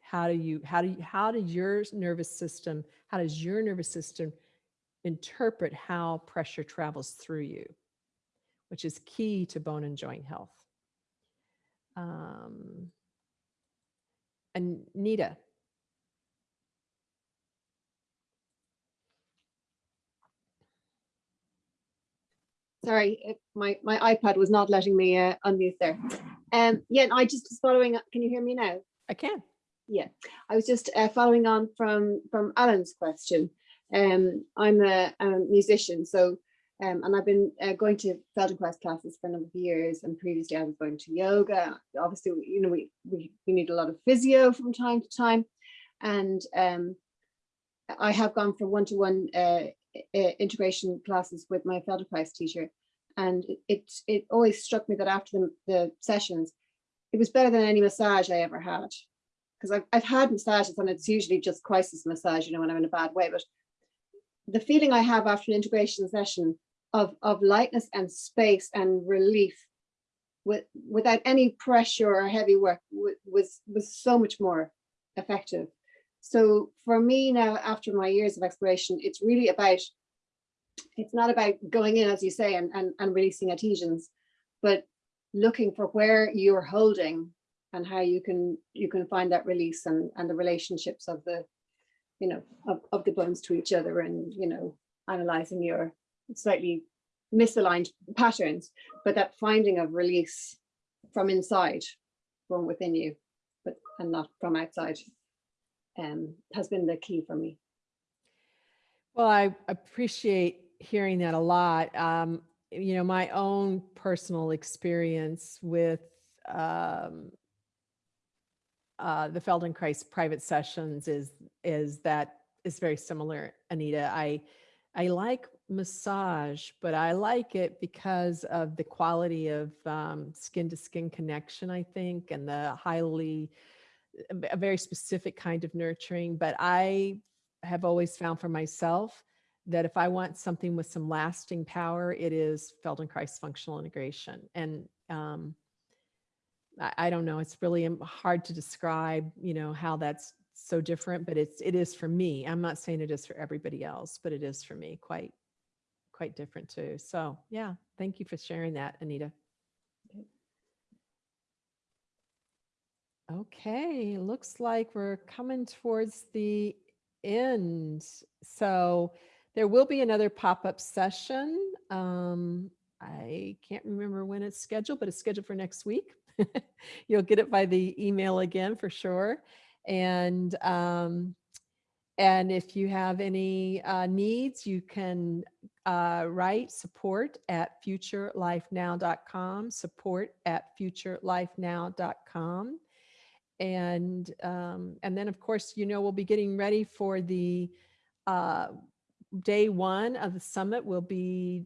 How do you, how do you, how does your nervous system, how does your nervous system interpret how pressure travels through you? which is key to bone and joint health. Um, Anita. Sorry, it- my, my iPad was not letting me uh, unmute there. Um, yeah, I just was following, up- can you hear me now? I can. Yeah, I was just uh, following on from, from Alan's question. Um, I'm a, a musician, so, um, and I've been uh, going to Feldenkrais classes for a number of years, and previously I was going to yoga. Obviously, you know, we, we, we need a lot of physio from time to time. And um, I have gone for one-to-one uh, i- integration classes with my Feldenkrais teacher. And it, it, it always struck me that after the, the sessions, it was better than any massage I ever had. Because I've, I've had massages and it's usually just crisis massage, you know, when I'm in a bad way. But the feeling I have after an integration session of, of lightness and space and relief with, without any pressure or heavy work was, was so much more effective. So for me now, after my years of exploration, it's really about, it's not about going in, as you say, and, and, and releasing adhesions, but looking for where you're holding and how you can you can find that release and, and the relationships of the, you know, of, of the bones to each other and, you know, analyzing your slightly misaligned patterns, but that finding of release from inside, from within you, but and not from outside um, has been the key for me. Well, I appreciate hearing that a lot. Um, you know, my own personal experience with um, uh, the Feldenkrais private sessions is is that is very similar, Anita. I I like massage, but I like it because of the quality of um, skin to skin connection, I think, and the highly a very specific kind of nurturing. But I have always found for myself that if I want something with some lasting power, it is Feldenkrais functional integration. And um, I, I don't know, it's really um, hard to describe, you know, how that's so different, but it's, it is for me. I'm not saying it is for everybody else, but it is for me quite, quite different too. So yeah, thank you for sharing that, Anita. Okay, looks like we're coming towards the end. So there will be another pop-up session. Um, I can't remember when it's scheduled, but it's scheduled for next week. You'll get it by the email again for sure. And um, and if you have any uh, needs, you can uh, write support at futurelifenow.com, support at futurelifenow.com. And, um, and then of course, you know, we'll be getting ready for the uh, day one of the summit. Will be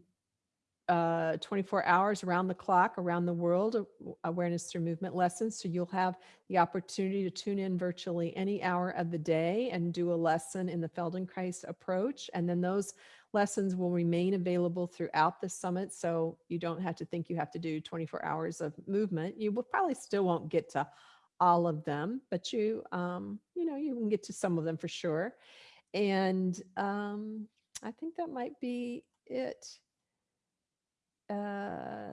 uh, 24 hours around the clock around the world awareness through movement lessons. So you'll have the opportunity to tune in virtually any hour of the day and do a lesson in the feldenkrais approach. And then those lessons will remain available throughout the summit. So you don't have to think you have to do 24 hours of movement. You will probably still won't get to all of them but you um you know you can get to some of them for sure and um i think that might be it uh,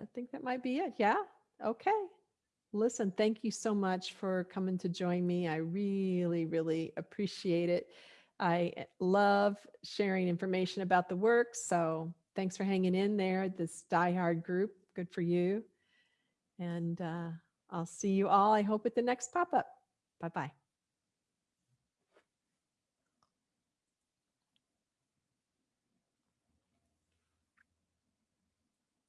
I think that might be it. Yeah. Okay. Listen, thank you so much for coming to join me. I really, really appreciate it. I eh, love sharing information about the work. So thanks for hanging in there, this diehard group. Good for you. And uh, I'll see you all, I hope, at the next pop-up. Bye-bye.